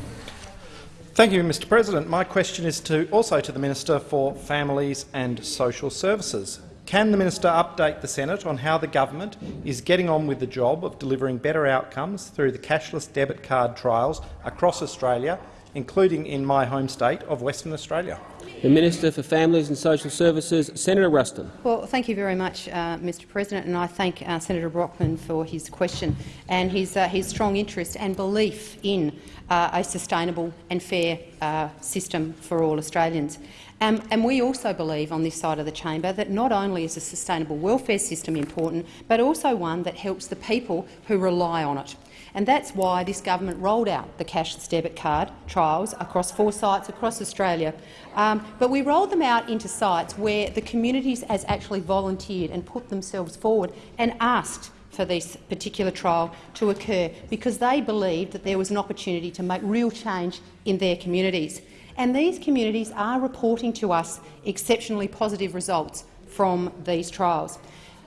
Thank you, Mr President. My question is to, also to the Minister for Families and Social Services. Can the minister update the Senate on how the government is getting on with the job of delivering better outcomes through the cashless debit card trials across Australia, including in my home state of Western Australia? The Minister for Families and Social Services, Senator Ruston. Well, thank you very much, uh, Mr President, and I thank uh, Senator Brockman for his question and his, uh, his strong interest and belief in uh, a sustainable and fair uh, system for all Australians. Um, and we also believe on this side of the chamber that not only is a sustainable welfare system important, but also one that helps the people who rely on it. And that's why this government rolled out the cashless debit card trials across four sites across Australia. Um, but we rolled them out into sites where the communities has actually volunteered and put themselves forward and asked for this particular trial to occur because they believed that there was an opportunity to make real change in their communities and these communities are reporting to us exceptionally positive results from these trials.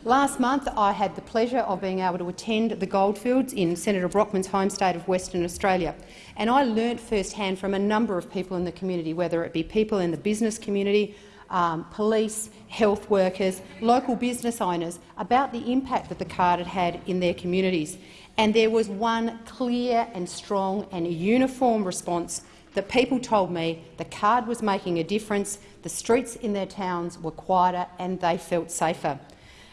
Last month, I had the pleasure of being able to attend the Goldfields in Senator Brockman's home state of Western Australia, and I learnt firsthand from a number of people in the community, whether it be people in the business community, um, police, health workers, local business owners, about the impact that the card had had in their communities. And there was one clear and strong and uniform response that people told me the card was making a difference, the streets in their towns were quieter and they felt safer.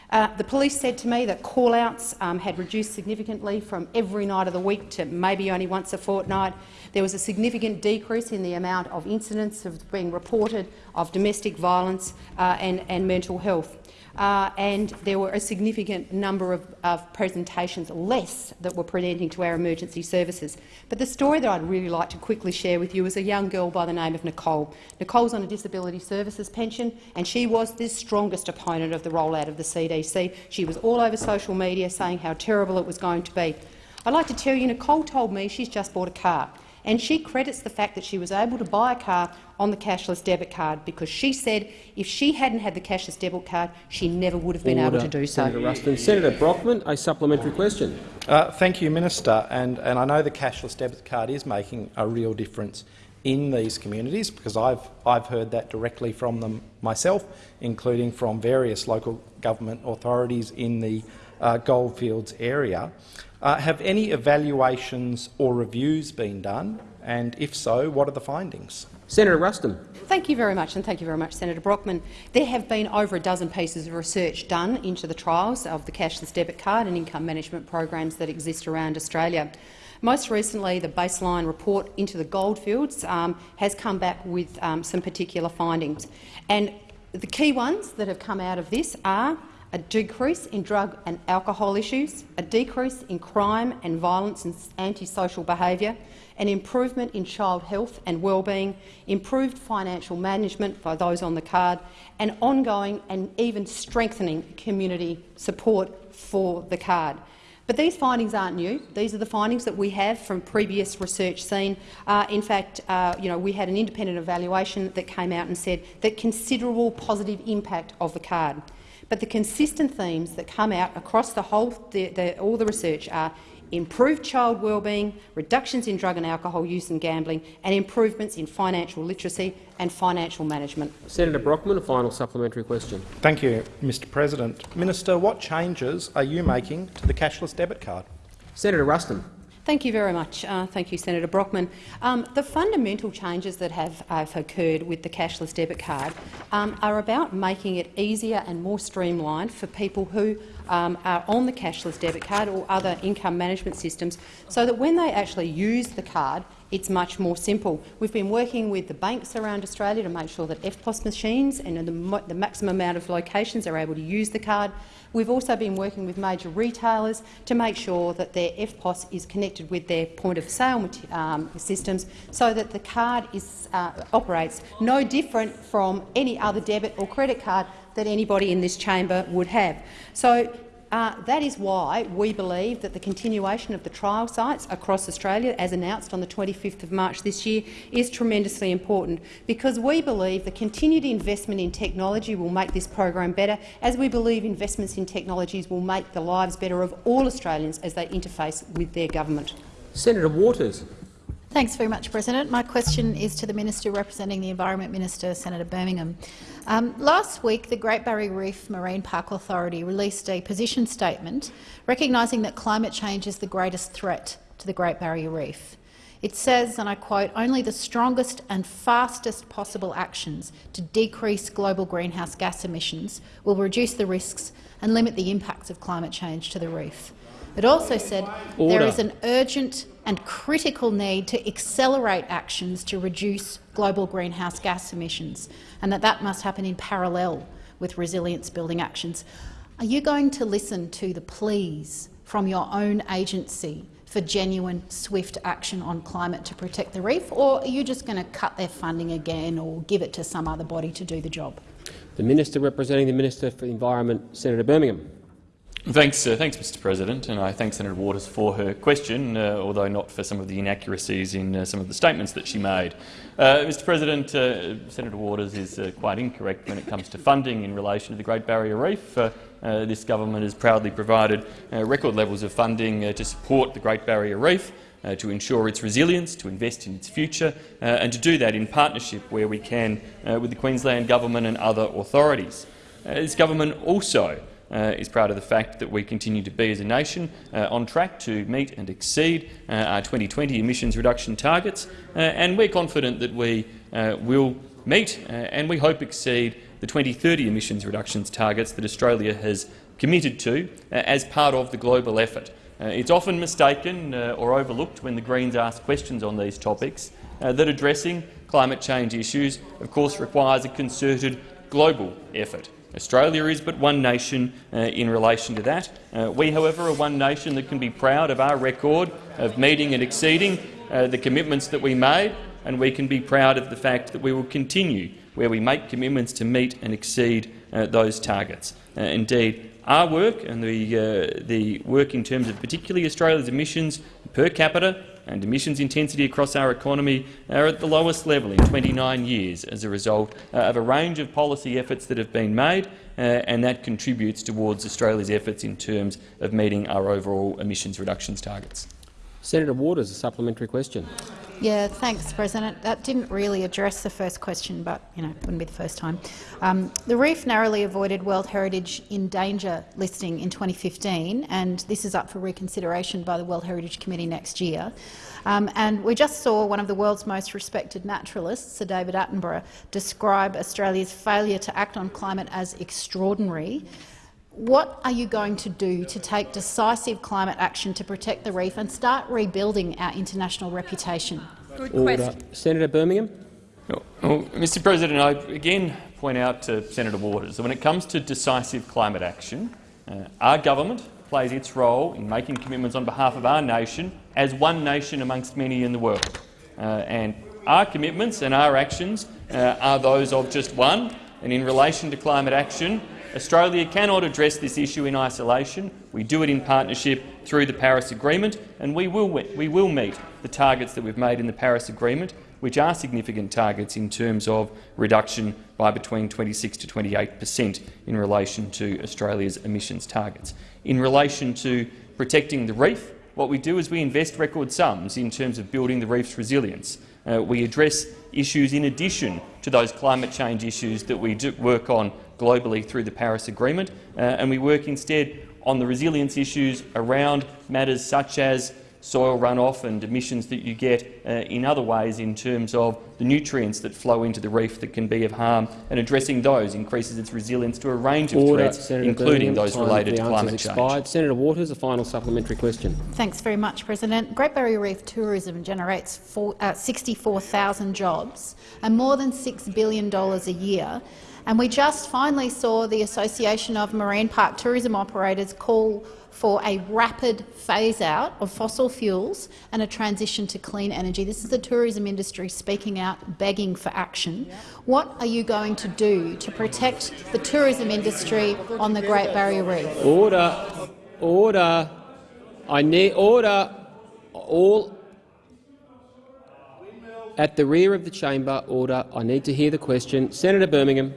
Uh, the police said to me that call-outs um, had reduced significantly from every night of the week to maybe only once a fortnight. There was a significant decrease in the amount of incidents of being reported of domestic violence uh, and, and mental health uh, and there were a significant number of, of, presentations less that were presenting to our emergency services. But the story that I'd really like to quickly share with you is a young girl by the name of Nicole. Nicole's on a disability services pension, and she was the strongest opponent of the rollout of the CDC. She was all over social media saying how terrible it was going to be. I'd like to tell you, Nicole told me she's just bought a car and she credits the fact that she was able to buy a car on the cashless debit card because she said if she hadn't had the cashless debit card, she never would have been Order. able to do so. Senator Ruston. Senator Brockman, a supplementary question. Uh, thank you, Minister. And, and I know the cashless debit card is making a real difference in these communities because I've, I've heard that directly from them myself, including from various local government authorities in the uh, Goldfields area. Uh, have any evaluations or reviews been done, and if so, what are the findings? Senator Ruston. Thank you very much, and thank you very much, Senator Brockman. There have been over a dozen pieces of research done into the trials of the cashless debit card and income management programs that exist around Australia. Most recently, the baseline report into the goldfields um, has come back with um, some particular findings. And the key ones that have come out of this are a decrease in drug and alcohol issues, a decrease in crime and violence and antisocial behaviour, an improvement in child health and well-being, improved financial management by those on the card, and ongoing and even strengthening community support for the card. But these findings aren't new. These are the findings that we have from previous research seen. Uh, in fact, uh, you know, we had an independent evaluation that came out and said that considerable positive impact of the card. But the consistent themes that come out across the whole, the, the, all the research are improved child wellbeing, reductions in drug and alcohol use and gambling, and improvements in financial literacy and financial management. Senator Brockman, a final supplementary question. Thank you, Mr President. Minister, what changes are you making to the cashless debit card? Senator Ruston. Thank you very much. Uh, thank you, Senator Brockman. Um, the fundamental changes that have, have, occurred with the cashless debit card um, are about making it easier and more streamlined for people who um, are on the cashless debit card or other income management systems so that when they actually use the card, it's much more simple. We've been working with the banks around Australia to make sure that EFTPOS machines and the, the maximum amount of locations are able to use the card. We've also been working with major retailers to make sure that their EFTPOS is connected with their point-of-sale um, systems so that the card is, uh, operates no different from any other debit or credit card that anybody in this chamber would have. So uh, that is why we believe that the continuation of the trial sites across Australia, as announced on the 25th of March this year, is tremendously important, because we believe the continued investment in technology will make this program better, as we believe investments in technologies will make the lives better of all Australians as they interface with their government. Senator Waters. Thanks very much, President. My question is to the Minister representing the Environment Minister, Senator Birmingham. Um, last week, the Great Barrier Reef Marine Park Authority released a position statement recognising that climate change is the greatest threat to the Great Barrier Reef. It says, and I quote, only the strongest and fastest possible actions to decrease global greenhouse gas emissions will reduce the risks and limit the impacts of climate change to the reef. It also said Order. there is an urgent and critical need to accelerate actions to reduce global greenhouse gas emissions, and that that must happen in parallel with resilience building actions. Are you going to listen to the pleas from your own agency for genuine, swift action on climate to protect the reef, or are you just going to cut their funding again or give it to some other body to do the job? The Minister representing the Minister for the Environment, Senator Birmingham. Thanks, uh, thanks, Mr. President, and I thank Senator Waters for her question, uh, although not for some of the inaccuracies in uh, some of the statements that she made. Uh, Mr. President, uh, Senator Waters is uh, quite incorrect when it comes to funding in relation to the Great Barrier Reef. this government has proudly provided record levels of funding to support the Great Barrier Reef. to ensure its resilience, to invest in its future, and to do that in partnership where we can with the Queensland Government and other authorities. this government also uh, is proud of the fact that we continue to be, as a nation, uh, on track to meet and exceed uh, our 2020 emissions reduction targets, uh, and we're confident that we uh, will meet uh, and we hope exceed the 2030 emissions reductions targets that Australia has committed to as part of the global effort. it's often mistaken or overlooked when the Greens ask questions on these topics that addressing climate change issues, of course, requires a concerted global effort. Australia is but one nation uh, in relation to that. Uh, we, however, are one nation that can be proud of our record of meeting and exceeding uh, the commitments that we made, and we can be proud of the fact that we will continue where we make commitments to meet and exceed uh, those targets. Uh, indeed, our work and the, the work in terms of particularly Australia's emissions per capita and emissions intensity across our economy are at the lowest level in 29 years as a result uh, of a range of policy efforts that have been made, uh, and that contributes towards Australia's efforts in terms of meeting our overall emissions reductions targets. Senator Waters, a supplementary question. Yeah, thanks, President. That didn't really address the first question, but you know, wouldn't be the first time. Um, the reef narrowly avoided World Heritage in danger listing in 2015, and this is up for reconsideration by the World Heritage Committee next year. Um, and we just saw one of the world's most respected naturalists, Sir David Attenborough, describe Australia's failure to act on climate as extraordinary. What are you going to do to take decisive climate action to protect the reef and start rebuilding our international reputation? Good Order. Senator Birmingham. Well, well, Mr President, I again point out to Senator Waters that when it comes to decisive climate action, uh, our government plays its role in making commitments on behalf of our nation as one nation amongst many in the world. Uh, and our commitments and our actions uh, are those of just one. And in relation to climate action, Australia cannot address this issue in isolation. We do it in partnership through the Paris Agreement, and we will, we will meet the targets that we've made in the Paris Agreement, which are significant targets in terms of reduction by between 26 to 28 per cent in relation to Australia's emissions targets. In relation to protecting the reef, what we do is we invest record sums in terms of building the reef's resilience. Uh, we address issues in addition to those climate change issues that we work on globally through the Paris Agreement, uh, and we work instead on the resilience issues around matters such as soil runoff and emissions that you get uh, in other ways in terms of the nutrients that flow into the reef that can be of harm, and addressing those increases its resilience to a range of Order, threats, Senator including Birmingham. those related to climate expired. change. Senator Waters, a final supplementary question. Thanks very much, President. Great Barrier Reef tourism generates four, uh, 64,000 jobs and more than $6 billion a year. And we just finally saw the Association of Marine Park Tourism Operators call for a rapid phase-out of fossil fuels and a transition to clean energy. This is the tourism industry speaking out, begging for action. What are you going to do to protect the tourism industry on the Great Barrier Reef? Order. Order. I need order. All at the rear of the chamber. Order. I need to hear the question. Senator Birmingham.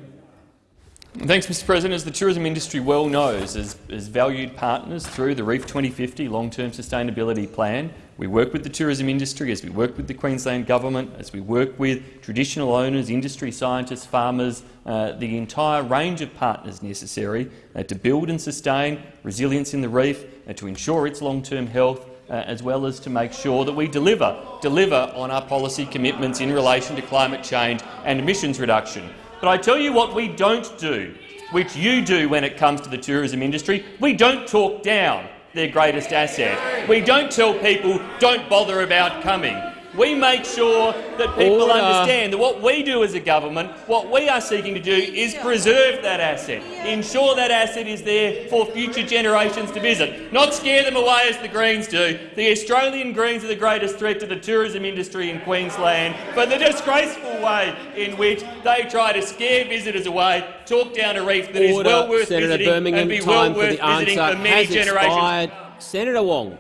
Thanks, Mr President. As the tourism industry well knows, as, as valued partners through the REEF 2050 long-term sustainability plan, we work with the tourism industry, as we work with the Queensland Government, as we work with traditional owners, industry scientists, farmers, uh, the entire range of partners necessary uh, to build and sustain resilience in the reef, uh, to ensure its long-term health, uh, as well as to make sure that we deliver, deliver on our policy commitments in relation to climate change and emissions reduction. But I tell you what we don't do, which you do when it comes to the tourism industry. We don't talk down their greatest asset. We don't tell people don't bother about coming. We make sure that people Order. understand that what we do as a government, what we are seeking to do is preserve that asset, ensure that asset is there for future generations to visit, not scare them away as the Greens do. The Australian Greens are the greatest threat to the tourism industry in Queensland for the disgraceful way in which they try to scare visitors away, talk down a reef that is Order, well worth Senator visiting Birmingham. and be well worth the visiting for many generations. expired. Senator Wong.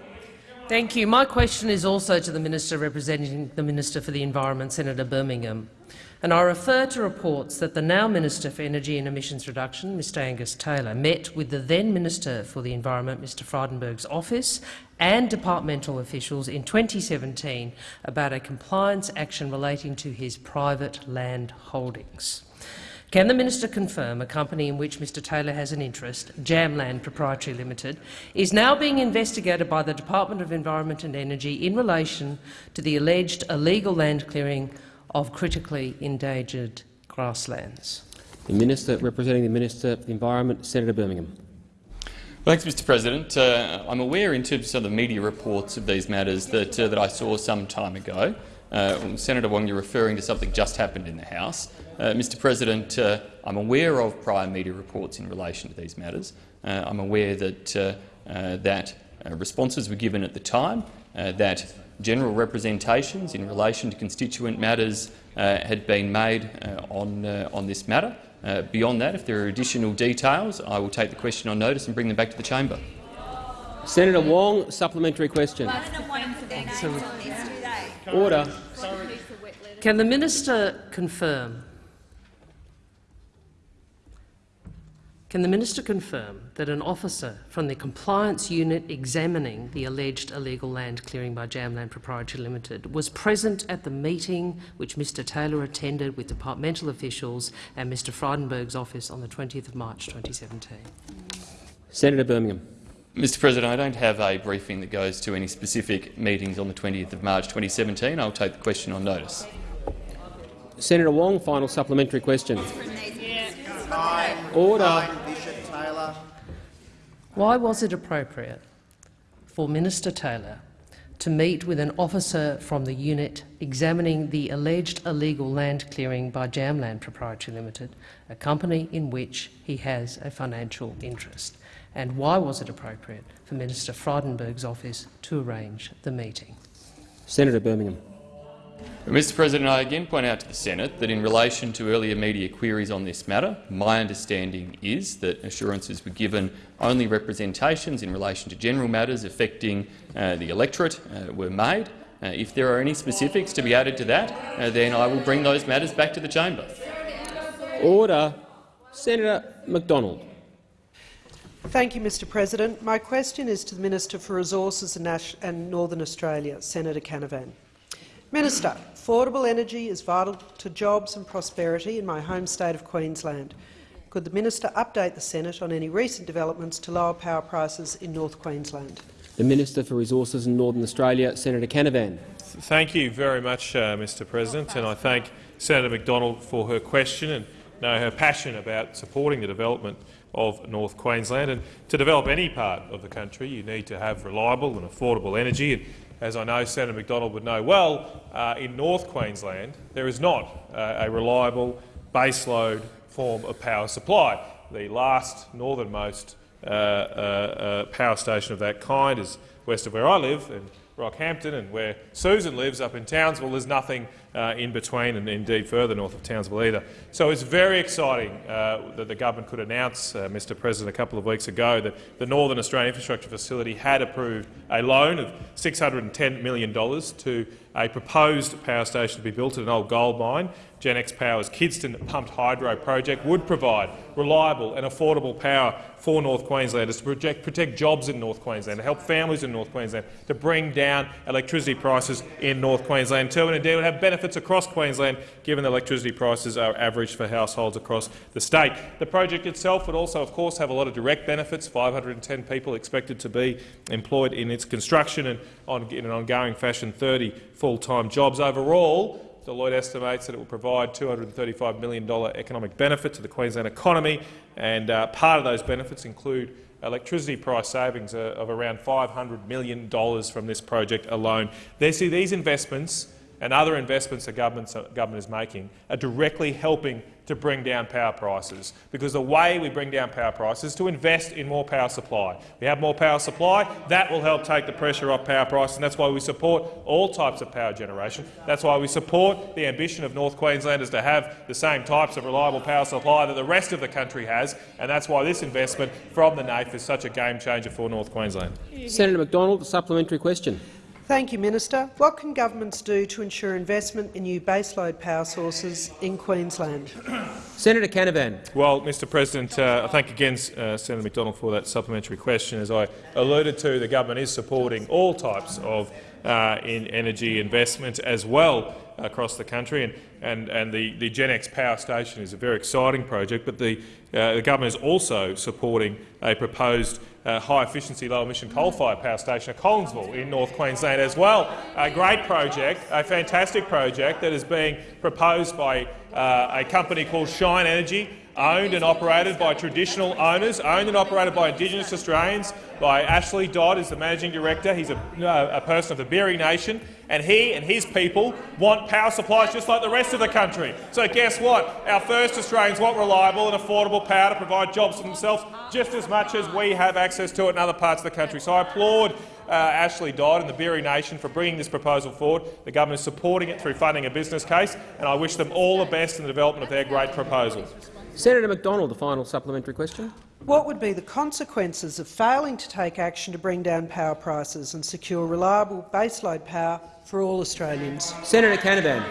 Thank you. My question is also to the Minister representing the Minister for the Environment, Senator Birmingham. And I refer to reports that the now Minister for Energy and Emissions Reduction, Mr Angus Taylor, met with the then Minister for the Environment, Mr Frydenberg's office and departmental officials in 2017 about a compliance action relating to his private land holdings. Can the minister confirm a company in which Mr Taylor has an interest, Jamland Proprietary Limited, is now being investigated by the Department of Environment and Energy in relation to the alleged illegal land clearing of critically endangered grasslands? The Minister representing the Minister for the Environment, Senator Birmingham. Thanks, Mr President. Uh, I'm aware in terms of the media reports of these matters that, uh, that I saw some time ago. Uh, Senator Wong, you're referring to something just happened in the House. Uh, Mr President, uh, I'm aware of prior media reports in relation to these matters. Uh, I'm aware that, uh, uh, that uh, responses were given at the time, uh, that general representations in relation to constituent matters uh, had been made uh, on, uh, on this matter. Uh, beyond that, if there are additional details, I will take the question on notice and bring them back to the chamber. Senator Wong, supplementary question. Order. Can the minister confirm Can the minister confirm that an officer from the compliance unit examining the alleged illegal land clearing by Jamland Proprietary Limited was present at the meeting which Mr Taylor attended with departmental officials and Mr Frydenberg's office on the 20th of March 2017? Senator Birmingham. Mr President, I don't have a briefing that goes to any specific meetings on the 20th of March 2017. I'll take the question on notice. Senator Wong, final supplementary question. Order. Why was it appropriate for Minister Taylor to meet with an officer from the unit examining the alleged illegal land clearing by Jamland Proprietary Limited, a company in which he has a financial interest? And why was it appropriate for Minister Frydenberg's office to arrange the meeting? Senator Birmingham. Mr President, I again point out to the Senate that in relation to earlier media queries on this matter, my understanding is that assurances were given only representations in relation to general matters affecting uh, the electorate uh, were made. Uh, if there are any specifics to be added to that, uh, then I will bring those matters back to the chamber. Order. Senator McDonald. Thank you, Mr President. My question is to the Minister for Resources and, Northern Australia, Senator Canavan. Minister, affordable energy is vital to jobs and prosperity in my home state of Queensland. Could the minister update the Senate on any recent developments to lower power prices in North Queensland? The Minister for Resources in Northern Australia, Senator Canavan. Thank you very much, uh, Mr President, and I thank Senator McDonald for her question and know her passion about supporting the development of North Queensland. And to develop any part of the country, you need to have reliable and affordable energy. And as I know Senator McDonald would know well, uh, in North Queensland there is not uh, a reliable baseload form of power supply. The last northernmost uh, uh, uh, power station of that kind is west of where I live, in Rockhampton, and where Susan lives up in Townsville. There's nothing uh, in between, and indeed further north of Townsville either. So it's very exciting uh, that the government could announce, uh, Mr President, a couple of weeks ago that the Northern Australian Infrastructure Facility had approved a loan of $610 million to a proposed power station to be built at an old gold mine Genex Power's Kidston pumped hydro project would provide reliable and affordable power for North Queenslanders to protect, protect jobs in North Queensland, to help families in North Queensland, to bring down electricity prices in North Queensland too, and indeed would have benefits across Queensland given the electricity prices are average for households across the state. The project itself would also, of course, have a lot of direct benefits, 510 people expected to be employed in its construction and on, in an ongoing fashion 30 full-time jobs. Overall, Deloitte estimates that it will provide $235 million economic benefit to the Queensland economy, and uh, part of those benefits include electricity price savings uh, of around $500 million from this project alone. They see these investments and other investments the government, government is making are directly helping to bring down power prices, because the way we bring down power prices is to invest in more power supply. We have more power supply, that will help take the pressure off power prices, and that's why we support all types of power generation. That's why we support the ambition of North Queenslanders to have the same types of reliable power supply that the rest of the country has, and that's why this investment from the NAIF is such a game changer for North Queensland. Senator McDonald, a supplementary question. Thank you, Minister. What can governments do to ensure investment in new baseload power sources in Queensland? Senator Canavan. Well, Mr President, uh, I thank again uh, Senator McDonald for that supplementary question. As I alluded to, the government is supporting all types of uh, in energy investment as well across the country, and, and, and the, the Genex power station is a very exciting project, but the, uh, the government is also supporting a proposed uh, high-efficiency, low-emission coal-fired power station at Collinsville in North Queensland as well. A great project, a fantastic project that is being proposed by uh, a company called Shine Energy, owned and operated by traditional owners, owned and operated by Indigenous Australians, by Ashley Dodd is the managing director. He's a, uh, a person of the Biri Nation, and he and his people want power supplies just like the rest of the country. So guess what? Our first Australians want reliable and affordable power to provide jobs for themselves just as much as we have access to it in other parts of the country. So I applaud uh, Ashley Dodd and the Biri Nation for bringing this proposal forward. The government is supporting it through funding a business case, and I wish them all the best in the development of their great proposal. Senator McDonald, the final supplementary question. What would be the consequences of failing to take action to bring down power prices and secure reliable baseload power for all Australians? Senator Canavan.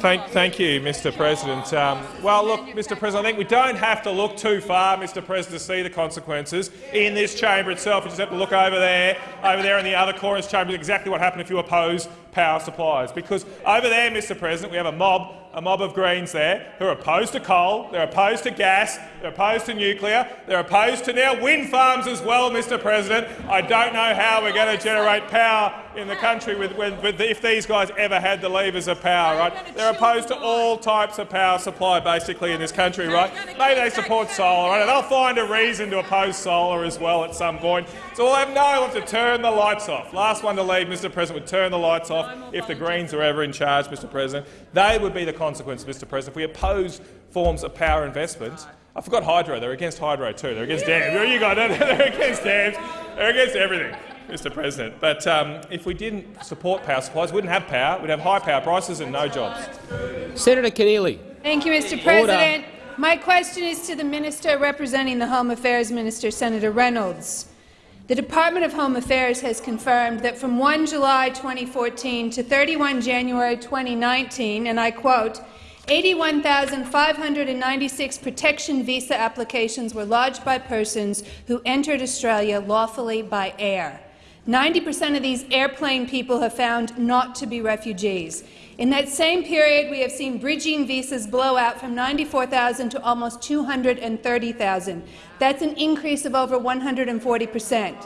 Thank, thank, you, Mr President. Um, well, look, Mr President, I think we don't have to look too far, Mr President, to see the consequences in this chamber itself. We just have to look over there, over there in the other corner of this chamber, exactly what happened if you oppose power supplies. Because over there, Mr President, we have a mob a mob of Greens there who are opposed to coal, they're opposed to gas, they're opposed to nuclear, they're opposed to now wind farms as well, Mr President. I don't know how we're going to generate power in the country with, with, with, if these guys ever had the levers of power, right? They're opposed to all types of power supply, basically, in this country, right? Maybe they support solar, right? They'll find a reason to oppose solar as well at some point. So we'll have no one to turn the lights off. Last one to leave, Mr President, would turn the lights off if the Greens are ever in charge, Mr President. They would be the consequence, Mr President, if we oppose forms of power investment. I forgot hydro. They're against hydro too. They're against dams. There you go. They're [laughs] against dams. They're against everything, Mr President. But um, if we didn't support power supplies, we wouldn't have power. We'd have high power prices and no jobs. Senator Keneally. Thank you, Mr President. Order. My question is to the minister representing the Home Affairs Minister, Senator Reynolds. The Department of Home Affairs has confirmed that from 1 July 2014 to 31 January 2019, and I quote, 81,596 protection visa applications were lodged by persons who entered Australia lawfully by air. 90 per cent of these airplane people have found not to be refugees. In that same period, we have seen bridging visas blow out from 94,000 to almost 230,000. That's an increase of over 140 per cent.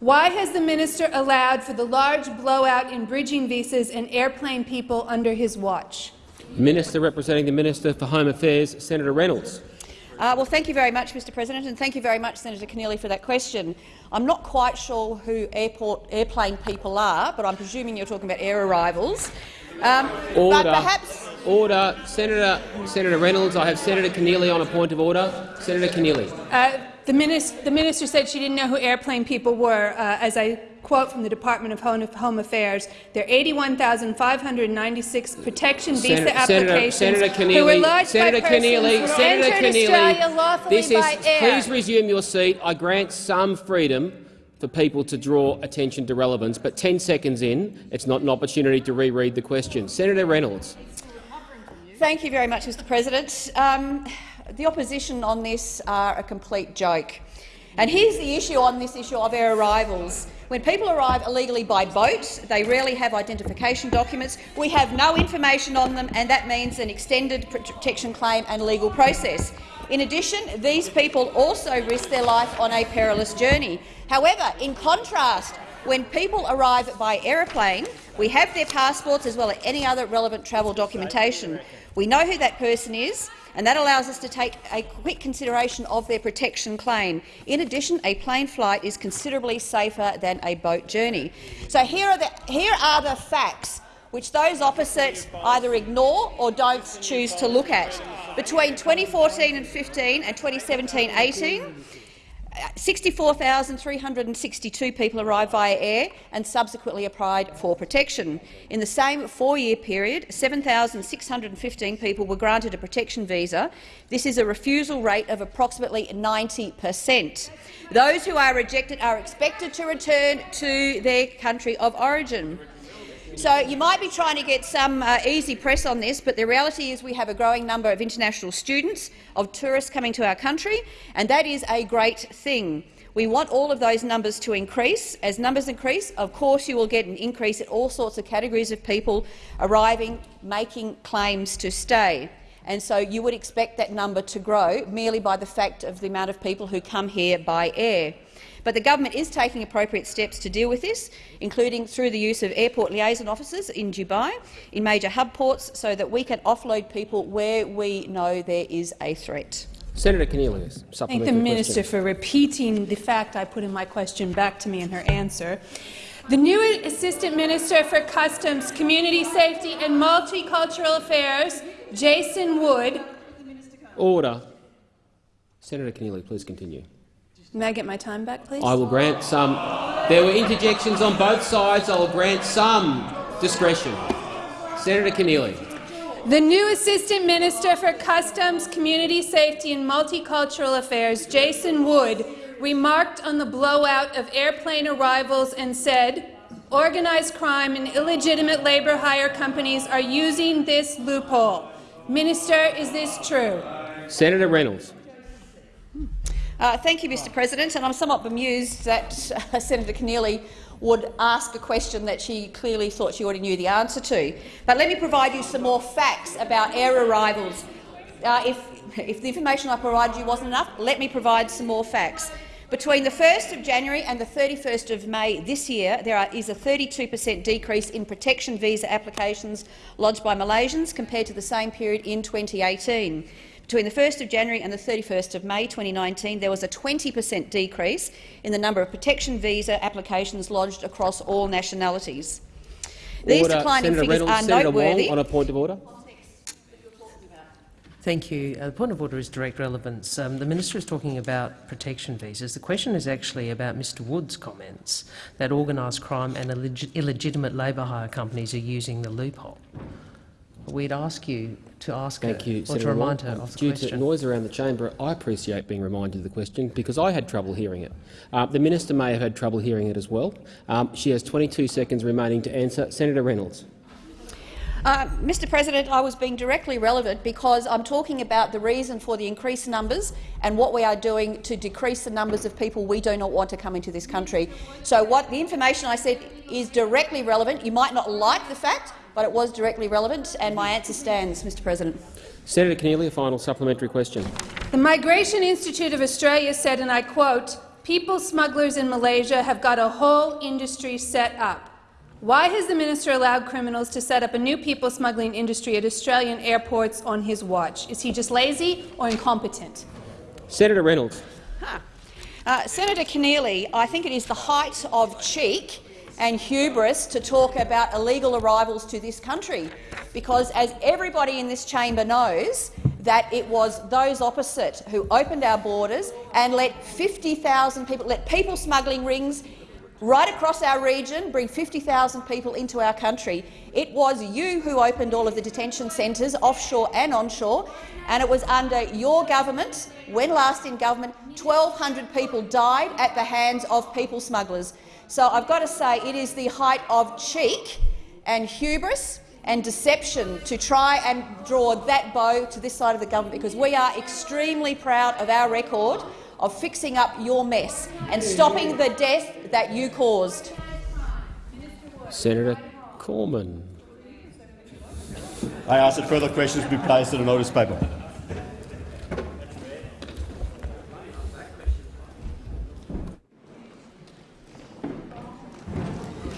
Why has the minister allowed for the large blowout in bridging visas and airplane people under his watch? Minister representing the Minister for Home Affairs, Senator Reynolds. Uh, well, thank you very much, Mr President, and thank you very much, Senator Keneally, for that question. I'm not quite sure who airport airplane people are, but I'm presuming you're talking about air arrivals. Um, order. perhaps order. Senator, Senator Reynolds, I have Senator Keneally on a point of order. Senator Keneally. Uh, the, minister, the, minister, said she didn't know who airplane people were. Uh, as I quote from the Department of Home Affairs, there are 81,596 protection visa Senator, applications Senator Keneally, who were lodged Senator by Keneally, Senator Keneally, this is, air. Please resume your seat. I grant some freedom for people to draw attention to relevance, but 10 seconds in, it's not an opportunity to reread the question. Senator Reynolds. Thank you very much, Mr President. Um, the opposition on this are a complete joke. And here's the issue on this issue of air arrivals. When people arrive illegally by boat, they rarely have identification documents. We have no information on them, and that means an extended protection claim and legal process. In addition, these people also risk their life on a perilous journey. However, in contrast, when people arrive by aeroplane, we have their passports as well as any other relevant travel documentation. We know who that person is, and that allows us to take a quick consideration of their protection claim. In addition, a plane flight is considerably safer than a boat journey. So here are the, here are the facts which those opposite either ignore or don't choose to look at. Between 2014 and 15 and 2017-18, 64,362 people arrived via air and subsequently applied for protection. In the same four-year period, 7,615 people were granted a protection visa. This is a refusal rate of approximately 90 per cent. Those who are rejected are expected to return to their country of origin. So you might be trying to get some uh, easy press on this, but the reality is we have a growing number of international students, of tourists coming to our country, and that is a great thing. We want all of those numbers to increase. As numbers increase, of course you will get an increase in all sorts of categories of people arriving, making claims to stay. And so you would expect that number to grow merely by the fact of the amount of people who come here by air. But the government is taking appropriate steps to deal with this, including through the use of airport liaison officers in Dubai, in major hub ports, so that we can offload people where we know there is a threat. Senator Keneally, supplementary Thank the minister question. for repeating the fact I put in my question back to me in her answer. The new Assistant Minister for Customs, Community Safety and Multicultural Affairs, Jason Wood. Order. Senator Keneally, please continue. May I get my time back, please? I will grant some. There were interjections on both sides. I will grant some discretion. Senator Keneally. The new Assistant Minister for Customs, Community Safety and Multicultural Affairs, Jason Wood, remarked on the blowout of airplane arrivals and said, organized crime and illegitimate labour hire companies are using this loophole. Minister, is this true? Senator Reynolds. Uh, thank you, Mr President, and I'm somewhat bemused that uh, [laughs] Senator Keneally would ask a question that she clearly thought she already knew the answer to. But let me provide you some more facts about air arrivals. Uh, if, if the information I provided you wasn't enough, let me provide some more facts. Between the 1st of January and the 31st of May this year, there are, is a 32 per cent decrease in protection visa applications lodged by Malaysians compared to the same period in 2018. Between the 1st of January and the 31st of May 2019, there was a 20 per cent decrease in the number of protection visa applications lodged across all nationalities. These order. declining Senator figures Reynolds, are Senator noteworthy. Wong on a point of order. Thank you. Uh, the point of order is direct relevance. Um, the minister is talking about protection visas. The question is actually about Mr Wood's comments that organised crime and illeg illegitimate labour hire companies are using the loophole. We'd ask you to ask Thank her you, or Senator to remind Wong. her of the Due question. to noise around the chamber, I appreciate being reminded of the question because I had trouble hearing it. Uh, the minister may have had trouble hearing it as well. Um, she has 22 seconds remaining to answer. Senator Reynolds. Uh, Mr President, I was being directly relevant because I'm talking about the reason for the increased numbers and what we are doing to decrease the numbers of people we do not want to come into this country. So what the information I said is directly relevant. You might not like the fact, but it was directly relevant, and my answer stands, Mr President. Senator Keneally, a final supplementary question. The Migration Institute of Australia said, and I quote, people smugglers in Malaysia have got a whole industry set up. Why has the minister allowed criminals to set up a new people smuggling industry at Australian airports on his watch? Is he just lazy or incompetent? Senator Reynolds. Uh, Senator Keneally, I think it is the height of cheek and hubris to talk about illegal arrivals to this country, because as everybody in this chamber knows, that it was those opposite who opened our borders and let 50,000 people, let people smuggling rings right across our region bring 50,000 people into our country. It was you who opened all of the detention centres, offshore and onshore, and it was under your government, when last in government, 1,200 people died at the hands of people smugglers. So I've got to say it is the height of cheek and hubris and deception to try and draw that bow to this side of the government, because we are extremely proud of our record of fixing up your mess and stopping the death that you caused. Senator Cormann. I ask that further questions be placed in a notice paper.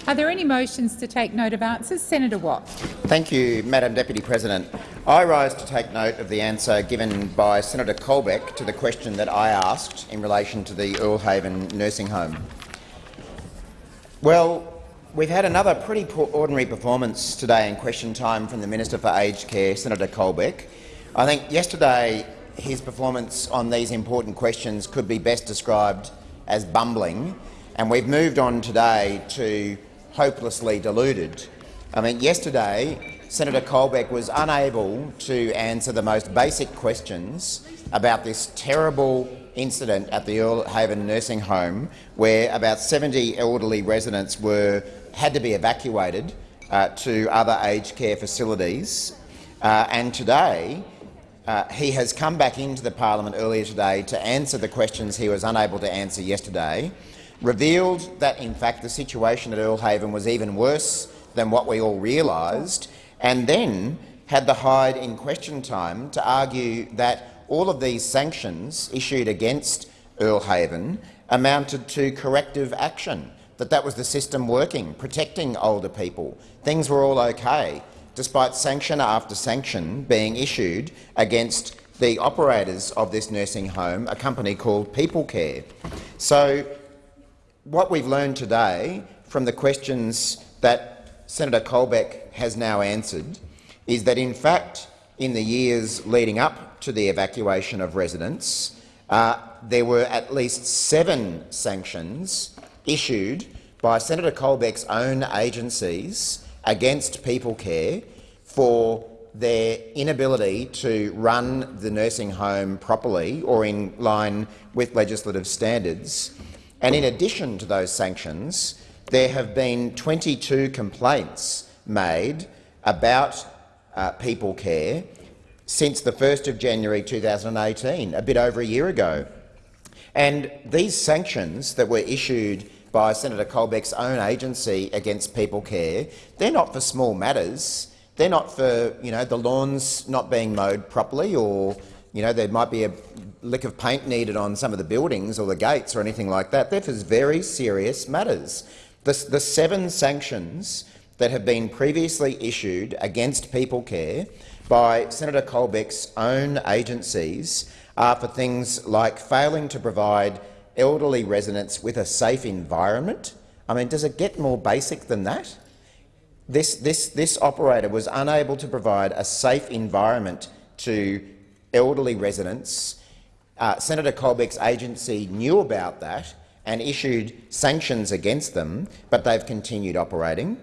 Are there any motions to take note of answers? Senator Watt. Thank you, Madam Deputy President. I rise to take note of the answer given by Senator Colbeck to the question that I asked in relation to the Earle Haven nursing home. Well, we've had another pretty ordinary performance today in question time from the Minister for Aged Care, Senator Colbeck. I think yesterday his performance on these important questions could be best described as bumbling, and we've moved on today to hopelessly deluded. I mean, yesterday Senator Colbeck was unable to answer the most basic questions about this terrible incident at the Earle Haven nursing home where about 70 elderly residents were, had to be evacuated uh, to other aged care facilities. Uh, and today uh, he has come back into the parliament earlier today to answer the questions he was unable to answer yesterday revealed that, in fact, the situation at Earle Haven was even worse than what we all realised, and then had the hide in question time to argue that all of these sanctions issued against Earle Haven amounted to corrective action, that that was the system working, protecting older people. Things were all okay, despite sanction after sanction being issued against the operators of this nursing home, a company called People Care. So what we've learned today from the questions that Senator Colbeck has now answered is that, in fact, in the years leading up to the evacuation of residents, uh, there were at least seven sanctions issued by Senator Colbeck's own agencies against People Care for their inability to run the nursing home properly or in line with legislative standards. And in addition to those sanctions, there have been 22 complaints made about uh, people care since the 1st of January 2018, a bit over a year ago. And these sanctions that were issued by Senator Colbeck's own agency against People Care, they're not for small matters. They're not for you know, the lawns not being mowed properly or you know, there might be a lick of paint needed on some of the buildings or the gates or anything like that. They're very serious matters. The, the seven sanctions that have been previously issued against People Care by Senator Colbeck's own agencies are for things like failing to provide elderly residents with a safe environment. I mean, does it get more basic than that? This, this, this operator was unable to provide a safe environment to elderly residents. Uh, Senator Colbeck's agency knew about that and issued sanctions against them, but they've continued operating.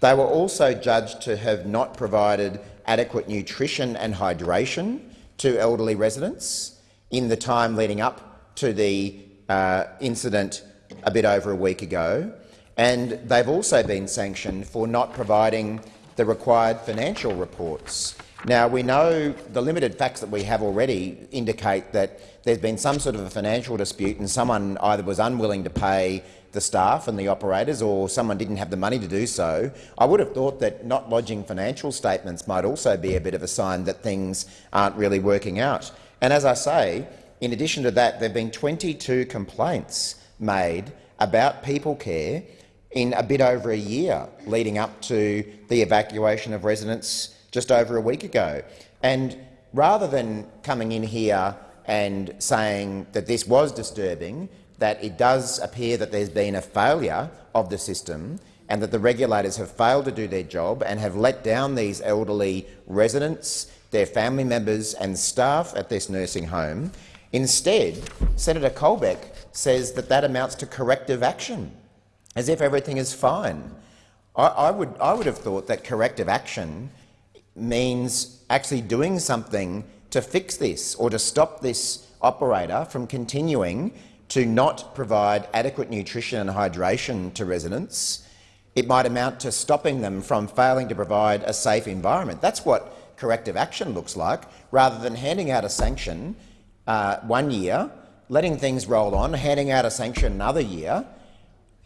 They were also judged to have not provided adequate nutrition and hydration to elderly residents in the time leading up to the uh, incident a bit over a week ago. And they've also been sanctioned for not providing the required financial reports. Now, we know the limited facts that we have already indicate that there's been some sort of a financial dispute and someone either was unwilling to pay the staff and the operators or someone didn't have the money to do so. I would have thought that not lodging financial statements might also be a bit of a sign that things aren't really working out. And as I say, in addition to that, there have been 22 complaints made about people care in a bit over a year leading up to the evacuation of residents just over a week ago. And rather than coming in here and saying that this was disturbing, that it does appear that there's been a failure of the system and that the regulators have failed to do their job and have let down these elderly residents, their family members and staff at this nursing home. Instead, Senator Colbeck says that that amounts to corrective action, as if everything is fine. I, I, would, I would have thought that corrective action means actually doing something to fix this or to stop this operator from continuing to not provide adequate nutrition and hydration to residents, it might amount to stopping them from failing to provide a safe environment. That's what corrective action looks like, rather than handing out a sanction uh, one year, letting things roll on, handing out a sanction another year,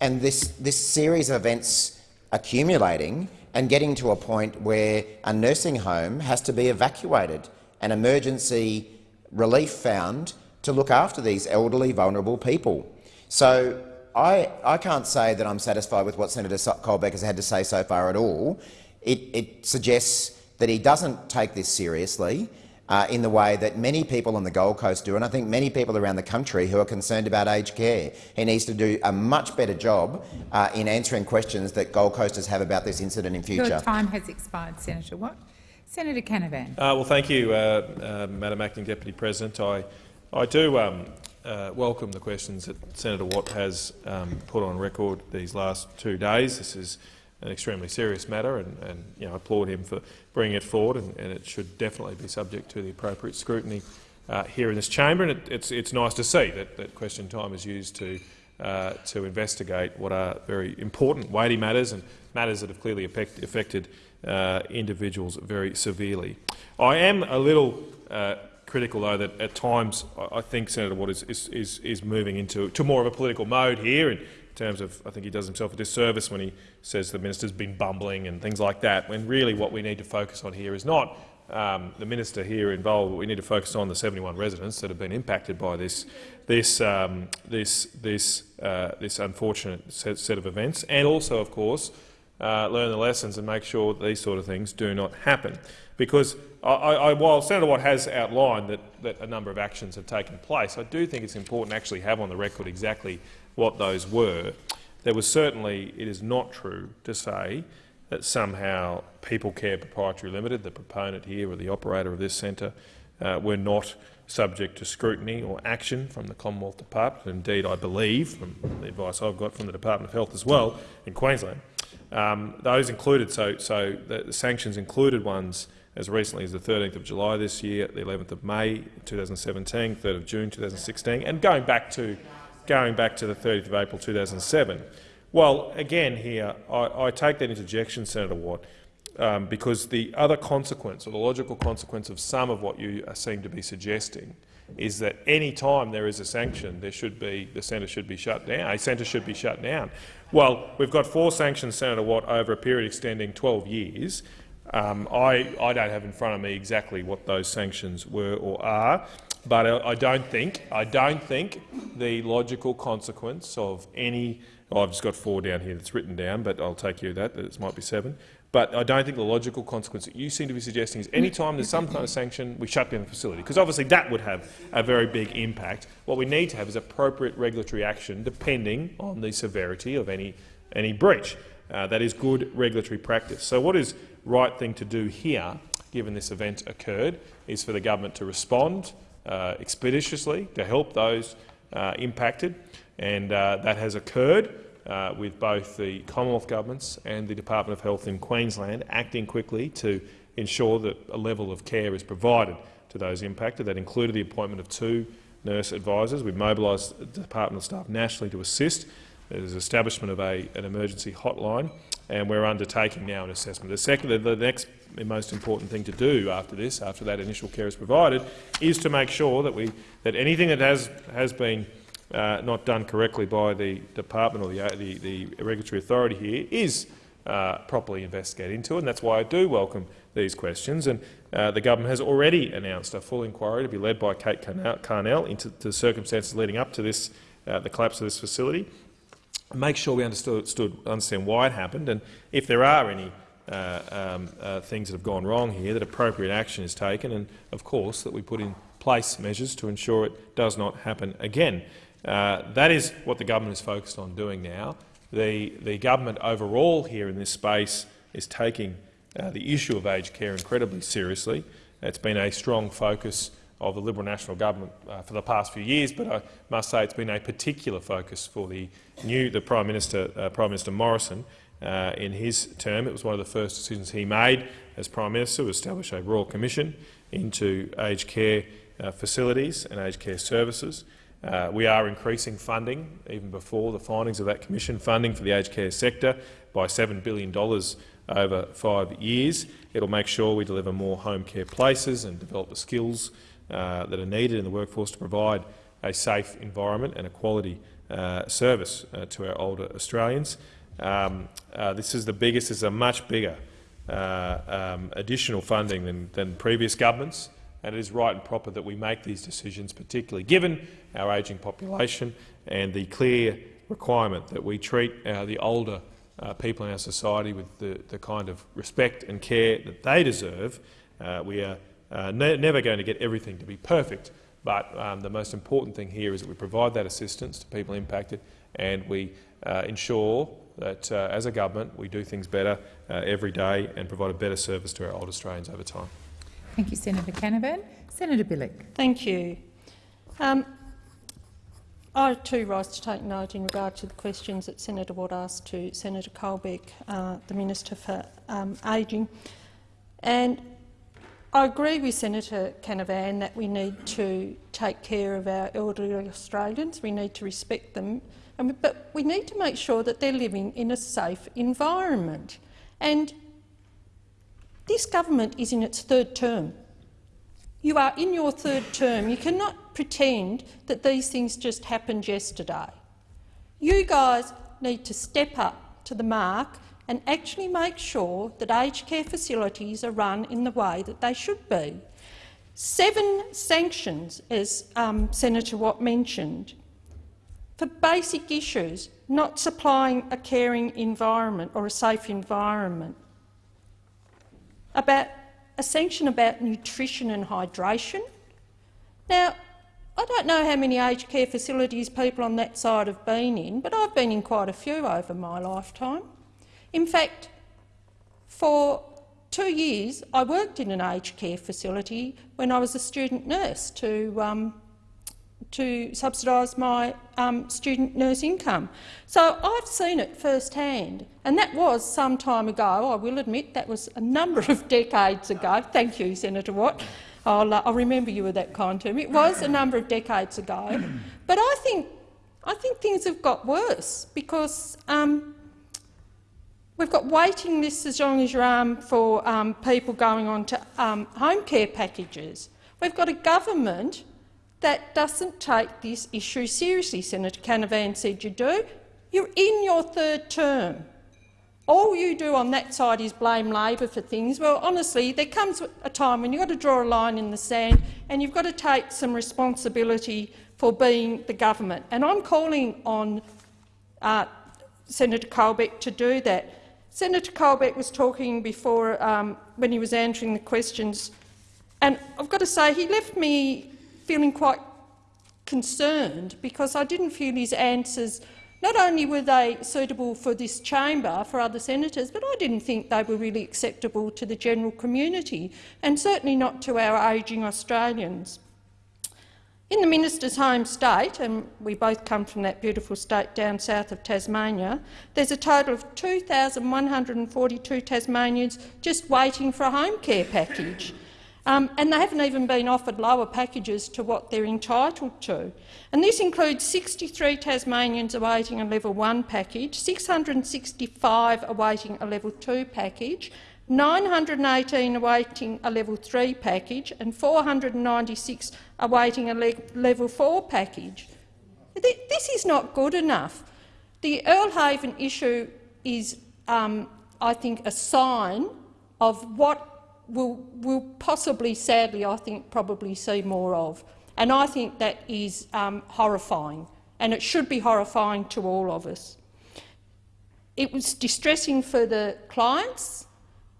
and this, this series of events accumulating and getting to a point where a nursing home has to be evacuated and emergency relief found to look after these elderly, vulnerable people. So I, I can't say that I'm satisfied with what Senator Colbeck has had to say so far at all. It, it suggests that he doesn't take this seriously uh, in the way that many people on the Gold Coast do, and I think many people around the country who are concerned about aged care. He needs to do a much better job uh, in answering questions that Gold Coasters have about this incident in future. Your time has expired, Senator Watt. Senator Canavan. Uh, well, thank you, uh, uh, Madam Acting Deputy President. I, I do um, uh, welcome the questions that Senator Watt has um, put on record these last two days. This is an extremely serious matter, and, and you know, I applaud him for bringing it forward, and, and, it should definitely be subject to the appropriate scrutiny uh, here in this chamber. And it, it's, it's nice to see that, that question time is used to, uh, to investigate what are very important, weighty matters and matters that have clearly affect, affected uh, individuals very severely. I am a little uh, critical, though, that at times I think Senator Watt is, is, is, moving into to more of a political mode here. And terms of, I think he does himself a disservice when he says the minister's been bumbling and things like that, when really what we need to focus on here is not um, the minister here involved, but we need to focus on the 71 residents that have been impacted by this, this, um, this, this, uh, this unfortunate set, set, of events, and also, of course, uh, learn the lessons and make sure that these sort of things do not happen. Because I, I, while Senator Watt has outlined that, that a number of actions have taken place, I do think it's important to actually have on the record exactly what those were. There was certainly, it is not true to say that somehow People Care Proprietary Limited, the proponent here or the operator of this centre, uh, were not subject to scrutiny or action from the Commonwealth Department. Indeed, I believe, from the advice I've got from the Department of Health as well in Queensland, um, those included, so, so the, the, sanctions included ones as recently as the 13th of July this year, the 11th of May 2017, 3rd of June 2016, and going back to going back to the 30th of April 2007. Well, again here, I, I take that interjection, Senator Watt, um, because the other consequence, or the logical consequence of some of what you seem to be suggesting, is that any time there is a sanction, there should be the centre should be shut down. A centre should be shut down. Well, we've got four sanctions, Senator Watt, over a period extending 12 years. Um, I, I don't have in front of me exactly what those sanctions were or are, but I don't think I don't think the logical consequence of any oh, I've just got four down here that's written down, but I'll take you that that it might be seven. But I don't think the logical consequence that you seem to be suggesting is any time there's some kind of sanction, we shut down the facility, because obviously that would have a very big impact. What we need to have is appropriate regulatory action depending on the severity of any, any breach. Uh, that is good regulatory practice. So what is the right thing to do here, given this event occurred, is for the government to respond expeditiously to help those uh, impacted, and uh, that has occurred uh, with both the Commonwealth governments and the Department of Health in Queensland acting quickly to ensure that a level of care is provided to those impacted. That included the appointment of two nurse advisors. We mobilised the Department of Staff nationally to assist. There's establishment of a, an emergency hotline, and we're undertaking now an assessment. The, second, the next most important thing to do after this, after that initial care is provided, is to make sure that, we, that anything that has, has been uh, not done correctly by the department or the, the, the regulatory authority here is uh, properly investigated into, and that's why I do welcome these questions. And uh, the government has already announced a full inquiry to be led by Kate Carnell into the circumstances leading up to this, uh, the collapse of this facility. Make sure we understood, understand why it happened, and if there are any uh, um, uh, things that have gone wrong here, that appropriate action is taken, and of course that we put in place measures to ensure it does not happen again. Uh, that is what the government is focused on doing now. The, the government overall here in this space is taking uh, the issue of aged care incredibly seriously. It's been a strong focus of the Liberal National Government uh, for the past few years, but I must say it's been a particular focus for the new the Prime Minister, uh, Prime Minister Morrison. Uh, in his term, it was one of the first decisions he made as Prime Minister to establish a Royal Commission into aged care uh, facilities and aged care services. Uh, we are increasing funding, even before the findings of that commission, funding for the aged care sector by $7 billion over five years. It will make sure we deliver more home care places and develop the skills uh, that are needed in the workforce to provide a safe environment and a quality uh, service uh, to our older Australians. Um, uh, this is the biggest, this is a much bigger um, additional funding than, than previous governments, and it is right and proper that we make these decisions, particularly given our ageing population and the clear requirement that we treat uh, the older uh, people in our society with the, the, kind of respect and care that they deserve. Uh, we are uh, ne never going to get everything to be perfect, but um, the most important thing here is that we provide that assistance to people impacted and we uh, ensure that uh, as a government we do things better every day and provide a better service to our old Australians over time. Thank you, Senator Canavan. Senator Bilyk. Thank you. Um, I too rise to take note in regard to the questions that Senator Watt asked to Senator Colbeck, uh, the Minister for um, Ageing. And I agree with Senator Canavan that we need to take care of our elderly Australians. We need to respect them, but we need to make sure that they're living in a safe environment. And this government is in its third term. You are in your third term. You cannot pretend that these things just happened yesterday. You guys need to step up to the mark and actually make sure that aged care facilities are run in the way that they should be. Seven sanctions, as um, Senator Watt mentioned, for basic issues, not supplying a caring environment or a safe environment. About a sanction about nutrition and hydration. Now, I don't know how many aged care facilities people on that side have been in, but I've been in quite a few over my lifetime. In fact, for two years I worked in an aged care facility when I was a student nurse to um, to subsidise my um, student nurse income. So I've seen it firsthand, and that was some time ago. I will admit that was a number of [laughs] decades ago. Thank you, Senator Watt. I'll, uh, I'll remember you were that kind to me. It was a number of decades ago, but I think I think things have got worse because um, we've got waiting lists as long as your arm for um, people going on to um, home care packages. We've got a government that doesn't take this issue seriously. Senator Canavan said you do. You're in your third term. All you do on that side is blame Labor for things. Well, honestly, there comes a time when you've got to draw a line in the sand and you've got to take some responsibility for being the government. And I'm calling on uh, Senator Colbeck to do that. Senator Colbeck was talking before um, when he was answering the questions, and I've got to say he left me feeling quite concerned because I didn't feel his answers not only were they suitable for this chamber, for other senators, but I didn't think they were really acceptable to the general community, and certainly not to our ageing Australians. In the minister's home state, and we both come from that beautiful state down south of Tasmania, there's a total of 2,142 Tasmanians just waiting for a home care package. Um, and they haven't even been offered lower packages to what they're entitled to. And this includes 63 Tasmanians awaiting a level 1 package, 665 awaiting a level 2 package, 918 awaiting a level 3 package and 496 awaiting a le level 4 package. This is not good enough. The Earle Haven issue is, um, I think, a sign of what will, will possibly, sadly, I think, probably see more of. And I think that is um, horrifying, and it should be horrifying to all of us. It was distressing for the clients,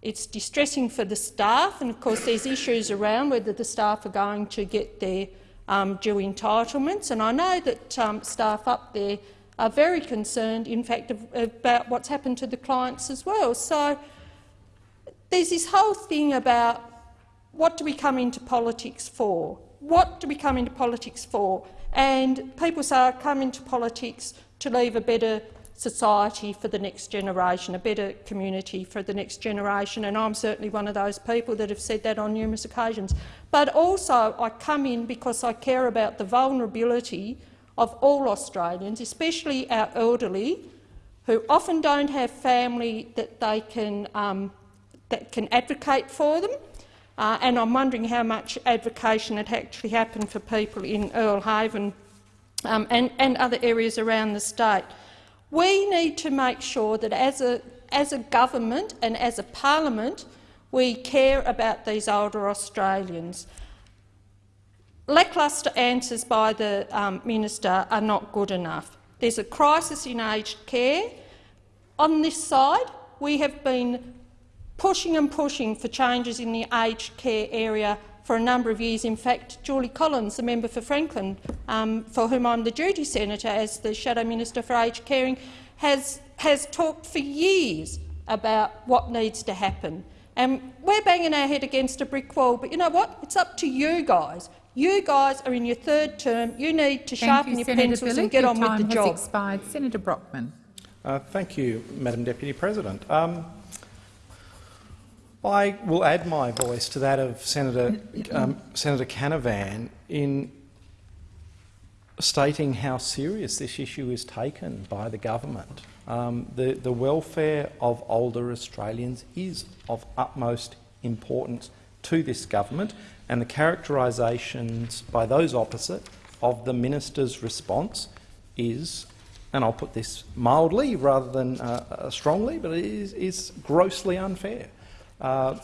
it's distressing for the staff, and of course there's issues around whether the staff are going to get their um, due entitlements. And I know that um, staff up there are very concerned, in fact, about what's happened to the clients as well. So there's this whole thing about what do we come into politics for? What do we come into politics for? And people say, I come into politics to leave a better society for the next generation, a better community for the next generation, and I'm certainly one of those people that have said that on numerous occasions. But also I come in because I care about the vulnerability of all Australians, especially our elderly, who often don't have family that they can, um, that can advocate for them. Uh, and I'm wondering how much advocation had actually happened for people in Earle Haven um, and, and other areas around the state. We need to make sure that as a, as a government and as a parliament we care about these older Australians. Lacklustre answers by the um, minister are not good enough. There's a crisis in aged care. On this side, we have been pushing and pushing for changes in the aged care area for a number of years. In fact, Julie Collins, the member for Franklin, um, for whom I'm the duty senator as the Shadow Minister for Aged Caring, has, has talked for years about what needs to happen. And we're banging our head against a brick wall, but you know what? It's up to you guys. You guys are in your third term. You need to Thank sharpen you, your Senator pencils Bilyk. and get your on with time the job. Has expired. Senator Brockman. Uh, thank you, Madam Deputy President. Um, I will add my voice to that of Senator, um, Senator Canavan in stating how serious this issue is taken by the government. Um, the, the welfare of older Australians is of utmost importance to this government, and the characterisations by those opposite of the minister's response is, and I'll put this mildly rather than uh, uh, strongly, but it is, is grossly unfair. Uh,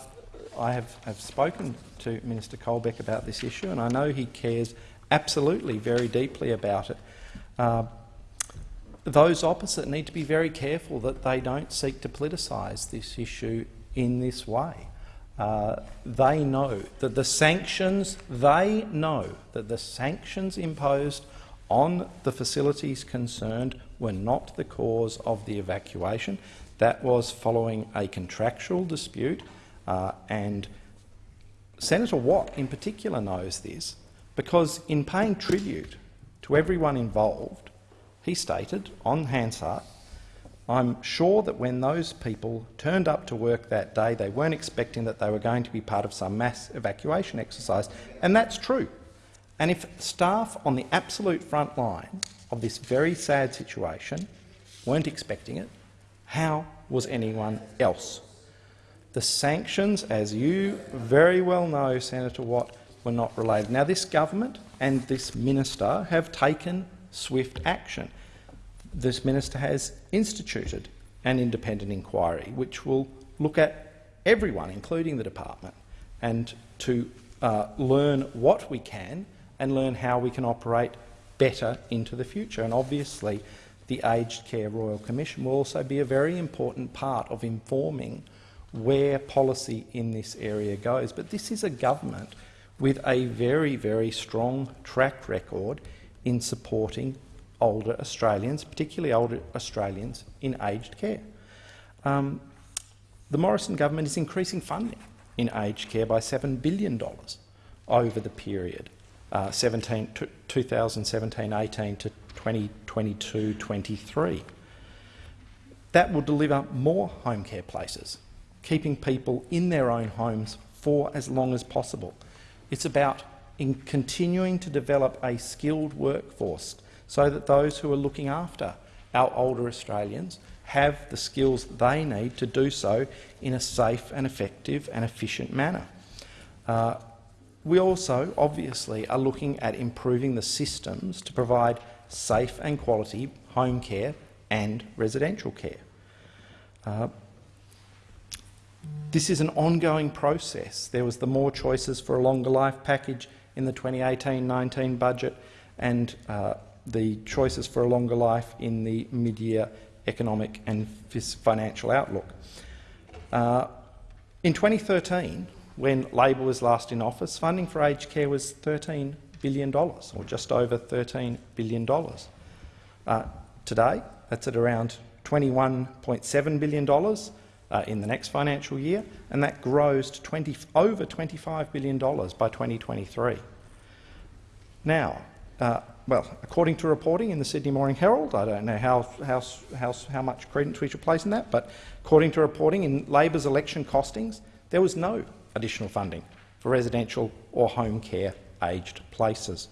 I have, have spoken to Minister Colbeck about this issue, and I know he cares absolutely very deeply about it. Uh, those opposite need to be very careful that they don't seek to politicise this issue in this way. Uh, they know that the sanctions, they know that the sanctions imposed on the facilities concerned were not the cause of the evacuation. That was following a contractual dispute, uh, and Senator Watt in particular knows this because in paying tribute to everyone involved, he stated on Hansard, I'm sure that when those people turned up to work that day, they weren't expecting that they were going to be part of some mass evacuation exercise, and that's true. And if staff on the absolute front line of this very sad situation weren't expecting it, how was anyone else? The sanctions, as you very well know, Senator Watt, were not related. Now, this government and this minister have taken swift action. This minister has instituted an independent inquiry which will look at everyone, including the department, and to uh, learn what we can and learn how we can operate better into the future. And obviously, the Aged Care Royal Commission will also be a very important part of informing where policy in this area goes. But this is a government with a very, very strong track record in supporting older Australians, particularly older Australians in aged care. Um, the Morrison government is increasing funding in aged care by $7 billion over the period uh, 2017-18 to 2022-23. That will deliver more home care places, keeping people in their own homes for as long as possible. It's about in continuing to develop a skilled workforce so that those who are looking after our older Australians have the skills they need to do so in a safe and effective and efficient manner. Uh, we also, obviously, are looking at improving the systems to provide safe and quality home care and residential care. Uh, this is an ongoing process. There was the More Choices for a Longer Life package in the 2018-19 budget and uh, the Choices for a Longer Life in the mid-year economic and financial outlook. Uh, in 2013, when Labor was last in office, funding for aged care was $13 billion, or just over $13 billion. Uh, today, that's at around $21.7 billion uh, in the next financial year, and that grows to 20, over $25 billion by 2023. Now, uh, well, according to reporting in the Sydney Morning Herald, I don't know how, how, how, how much credence we should place in that, but according to reporting in Labor's election costings, there was no additional funding for residential or home care aged places.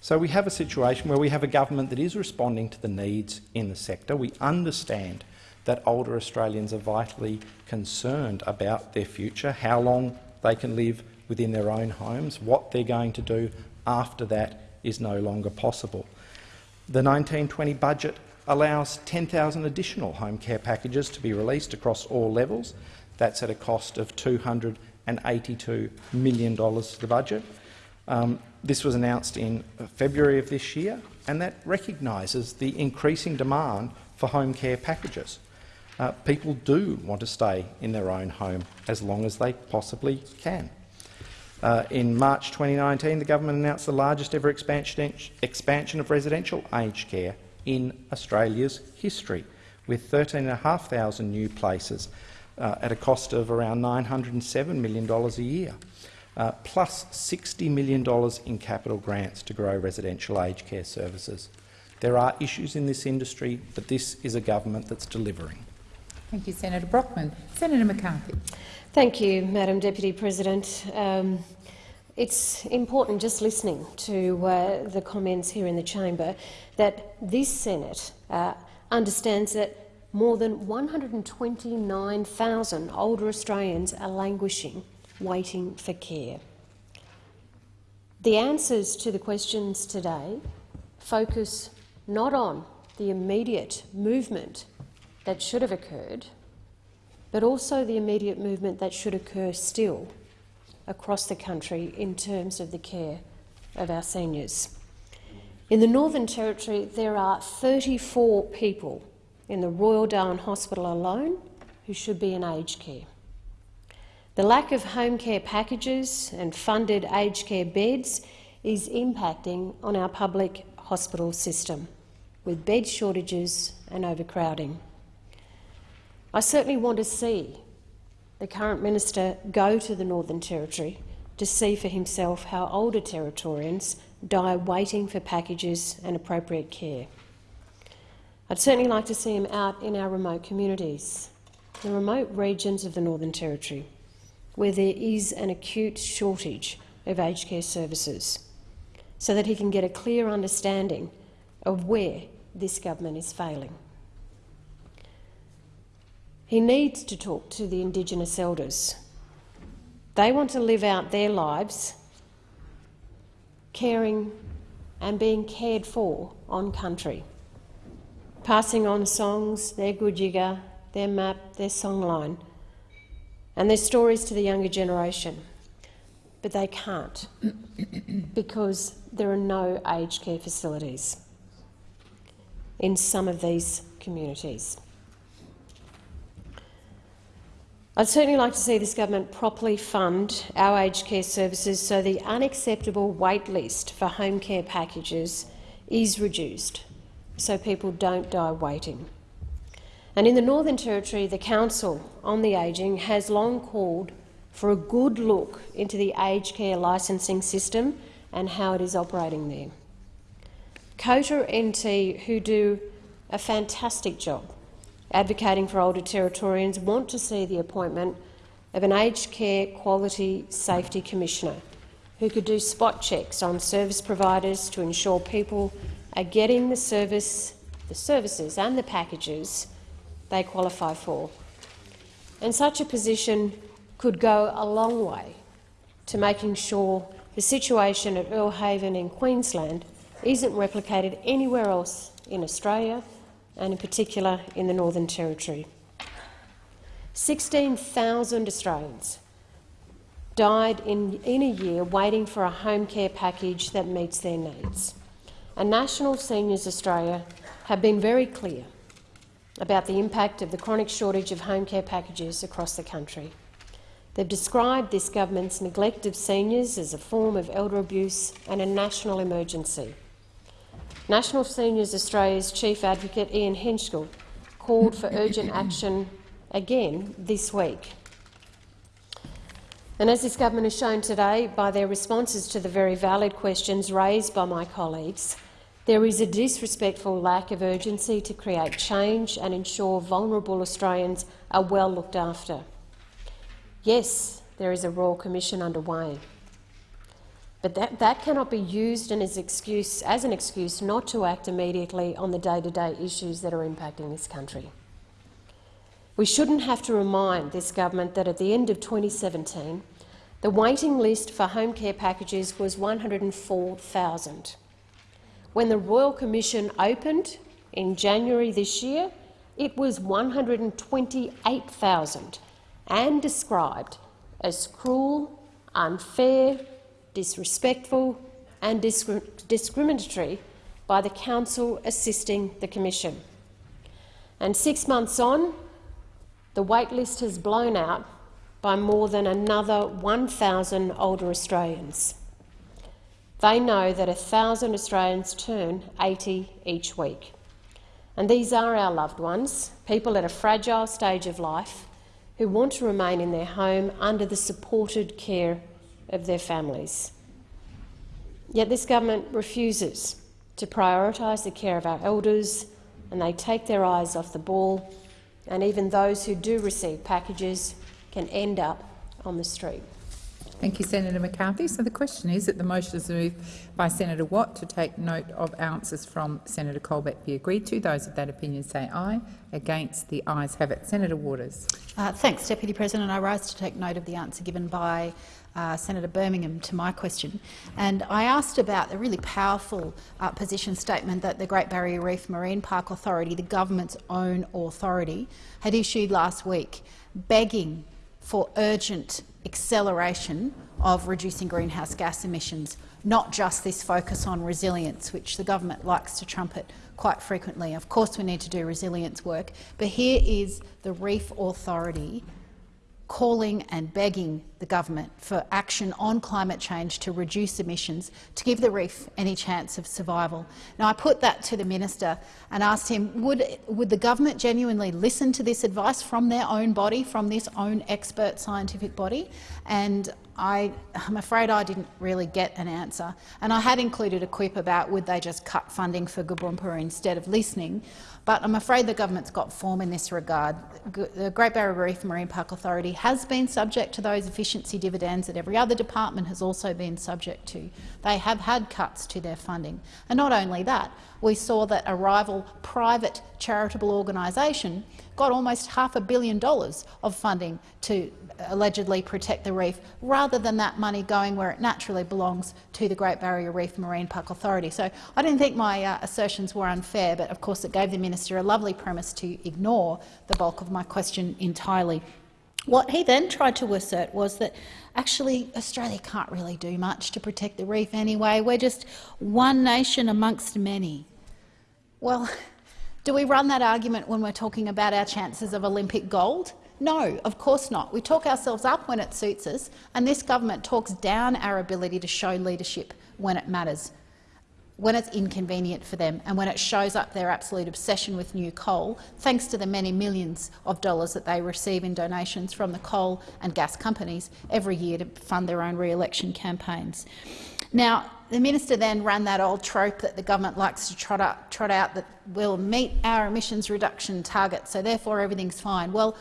So we have a situation where we have a government that is responding to the needs in the sector. We understand that older Australians are vitally concerned about their future, how long they can live within their own homes, what they're going to do after that is no longer possible. The 1920 budget allows 10,000 additional home care packages to be released across all levels. That's at a cost of $282 million to the budget. Um, this was announced in February of this year, and that recognises the increasing demand for home care packages. Uh, people do want to stay in their own home as long as they possibly can. Uh, in March 2019, the government announced the largest ever expansion, expansion of residential aged care in Australia's history, with 13,500 new places uh, at a cost of around $907 million a year, uh, plus $60 million in capital grants to grow residential aged care services. There are issues in this industry, but this is a government that's delivering. Thank you, Senator Brockman. Senator McCarthy. Thank you, Madam Deputy President. Um, it's important, just listening to uh, the comments here in the chamber, that this Senate uh, understands that more than 129,000 older Australians are languishing, waiting for care. The answers to the questions today focus not on the immediate movement that should have occurred, but also the immediate movement that should occur still across the country in terms of the care of our seniors. In the Northern Territory, there are 34 people in the Royal Darwin Hospital alone who should be in aged care. The lack of home care packages and funded aged care beds is impacting on our public hospital system, with bed shortages and overcrowding. I certainly want to see the current minister go to the Northern Territory to see for himself how older Territorians die waiting for packages and appropriate care. I'd certainly like to see him out in our remote communities, the remote regions of the Northern Territory, where there is an acute shortage of aged care services, so that he can get a clear understanding of where this government is failing. He needs to talk to the Indigenous elders. They want to live out their lives caring and being cared for on country, passing on songs, their gudjiga, their map, their songline, and their stories to the younger generation. But they can't [coughs] because there are no aged care facilities in some of these communities. I'd certainly like to see this government properly fund our aged care services so the unacceptable wait list for home care packages is reduced, so people don't die waiting. And in the Northern Territory, the Council on the Ageing has long called for a good look into the aged care licensing system and how it is operating there. COTA NT, who do a fantastic job, advocating for older Territorians want to see the appointment of an aged care quality safety commissioner who could do spot checks on service providers to ensure people are getting the service, the services and the packages they qualify for. And such a position could go a long way to making sure the situation at Earle Haven in Queensland isn't replicated anywhere else in Australia and in particular in the Northern Territory. 16,000 Australians died in, in a year waiting for a home care package that meets their needs. And National Seniors Australia have been very clear about the impact of the chronic shortage of home care packages across the country. They've described this government's neglect of seniors as a form of elder abuse and a national emergency. National Seniors Australia's Chief Advocate Ian Henschke called for urgent action again this week. And as this government has shown today by their responses to the very valid questions raised by my colleagues, there is a disrespectful lack of urgency to create change and ensure vulnerable Australians are well looked after. Yes, there is a Royal Commission underway. But that, that cannot be used as, excuse, as an excuse not to act immediately on the day-to-day -day issues that are impacting this country. We shouldn't have to remind this government that at the end of 2017, the waiting list for home care packages was 104,000. When the Royal Commission opened in January this year, it was 128,000 and described as cruel, unfair, disrespectful and discri discriminatory by the Counsel assisting the Commission. And six months on, the waitlist has blown out by more than another 1,000 older Australians. They know that 1,000 Australians turn 80 each week. And these are our loved ones, people at a fragile stage of life who want to remain in their home under the supported care of their families. Yet this government refuses to prioritise the care of our elders and they take their eyes off the ball and even those who do receive packages can end up on the street. Thank you, Senator McCarthy. So the question is that the motion is moved by Senator Watt to take note of answers from Senator Colbeck be agreed to. Those of that opinion say aye. Against, the ayes have it. Senator Waters. Uh, thanks, Deputy President. I rise to take note of the answer given by uh, Senator Birmingham to my question. And I asked about the really powerful uh, position statement that the Great Barrier Reef Marine Park Authority, the government's own authority, had issued last week, begging for urgent acceleration of reducing greenhouse gas emissions, not just this focus on resilience, which the government likes to trumpet quite frequently. Of course we need to do resilience work, but here is the Reef Authority calling and begging the government for action on climate change to reduce emissions to give the reef any chance of survival. Now, I put that to the minister and asked him, would, would the government genuinely listen to this advice from their own body, from this own expert scientific body? And I, am afraid I didn't really get an answer. And I had included a quip about would they just cut funding for Goomba instead of listening. But I'm afraid the government's got form in this regard. The Great Barrier Reef Marine Park Authority has been subject to those efficiency dividends that every other department has also been subject to. They have had cuts to their funding. And not only that, we saw that a rival private charitable organisation got almost half a billion dollars of funding to allegedly protect the reef, rather than that money going where it naturally belongs to the Great Barrier Reef Marine Park Authority. So I didn't think my uh, assertions were unfair, but of course it gave the minister a lovely premise to ignore the bulk of my question entirely. What he then tried to assert was that actually Australia can't really do much to protect the reef anyway. We're just one nation amongst many. Well, [laughs] do we run that argument when we're talking about our chances of Olympic gold? No, of course not. We talk ourselves up when it suits us, and this government talks down our ability to show leadership when it matters, when it's inconvenient for them, and when it shows up their absolute obsession with new coal, thanks to the many millions of dollars that they receive in donations from the coal and gas companies every year to fund their own re-election campaigns. Now, the minister then ran that old trope that the government likes to trot, up, trot out that we'll meet our emissions reduction targets, so therefore everything's fine. Well,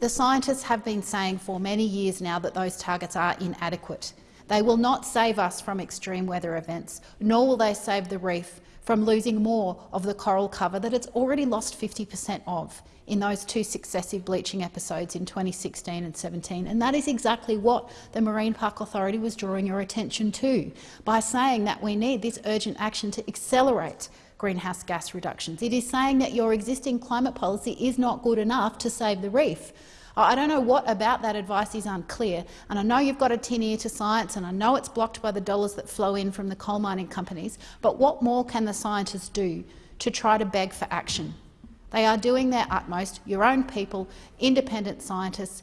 the scientists have been saying for many years now that those targets are inadequate. They will not save us from extreme weather events, nor will they save the reef from losing more of the coral cover that it's already lost 50 per cent of in those two successive bleaching episodes in 2016 and 17. And that is exactly what the Marine Park Authority was drawing your attention to by saying that we need this urgent action to accelerate greenhouse gas reductions. It is saying that your existing climate policy is not good enough to save the reef. I don't know what about that advice is unclear, and I know you've got a tin ear to science, and I know it's blocked by the dollars that flow in from the coal mining companies, but what more can the scientists do to try to beg for action? They are doing their utmost, your own people, independent scientists,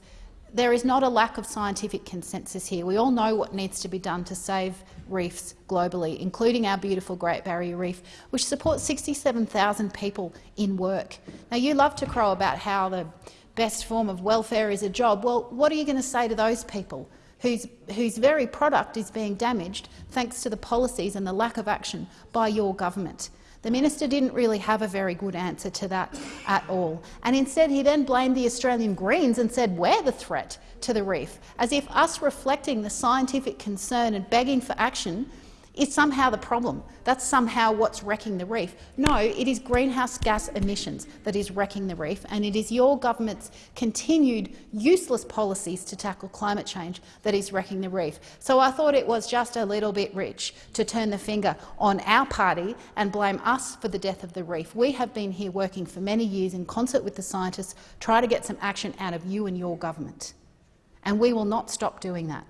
there is not a lack of scientific consensus here. We all know what needs to be done to save reefs globally, including our beautiful Great Barrier Reef, which supports 67,000 people in work. Now, you love to crow about how the best form of welfare is a job. Well, what are you going to say to those people whose, whose very product is being damaged thanks to the policies and the lack of action by your government? The minister didn't really have a very good answer to that at all. And instead he then blamed the Australian Greens and said we're the threat to the reef, as if us reflecting the scientific concern and begging for action is somehow the problem. That's somehow what's wrecking the reef. No, it is greenhouse gas emissions that is wrecking the reef, and it is your government's continued useless policies to tackle climate change that is wrecking the reef. So I thought it was just a little bit rich to turn the finger on our party and blame us for the death of the reef. We have been here working for many years in concert with the scientists, try to get some action out of you and your government. And we will not stop doing that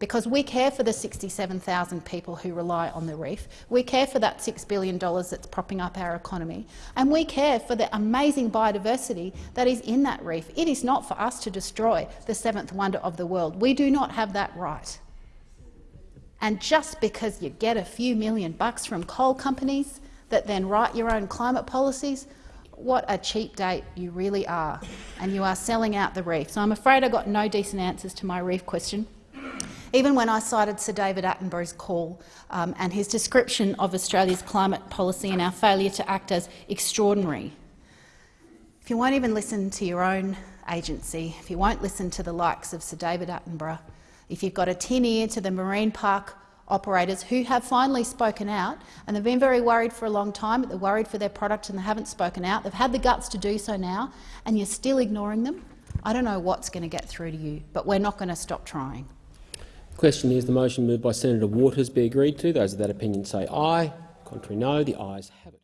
because we care for the 67,000 people who rely on the reef. We care for that $6 billion that's propping up our economy. And we care for the amazing biodiversity that is in that reef. It is not for us to destroy the seventh wonder of the world. We do not have that right. And just because you get a few million bucks from coal companies that then write your own climate policies, what a cheap date you really are, and you are selling out the reef. So I'm afraid I got no decent answers to my reef question even when I cited Sir David Attenborough's call um, and his description of Australia's climate policy and our failure to act as extraordinary. If you won't even listen to your own agency, if you won't listen to the likes of Sir David Attenborough, if you've got a tin ear to the marine park operators who have finally spoken out, and they've been very worried for a long time, they're worried for their product and they haven't spoken out. They've had the guts to do so now, and you're still ignoring them. I don't know what's going to get through to you, but we're not going to stop trying. Question is the motion moved by Senator Waters be agreed to. Those of that opinion say aye. Contrary no. The ayes have it.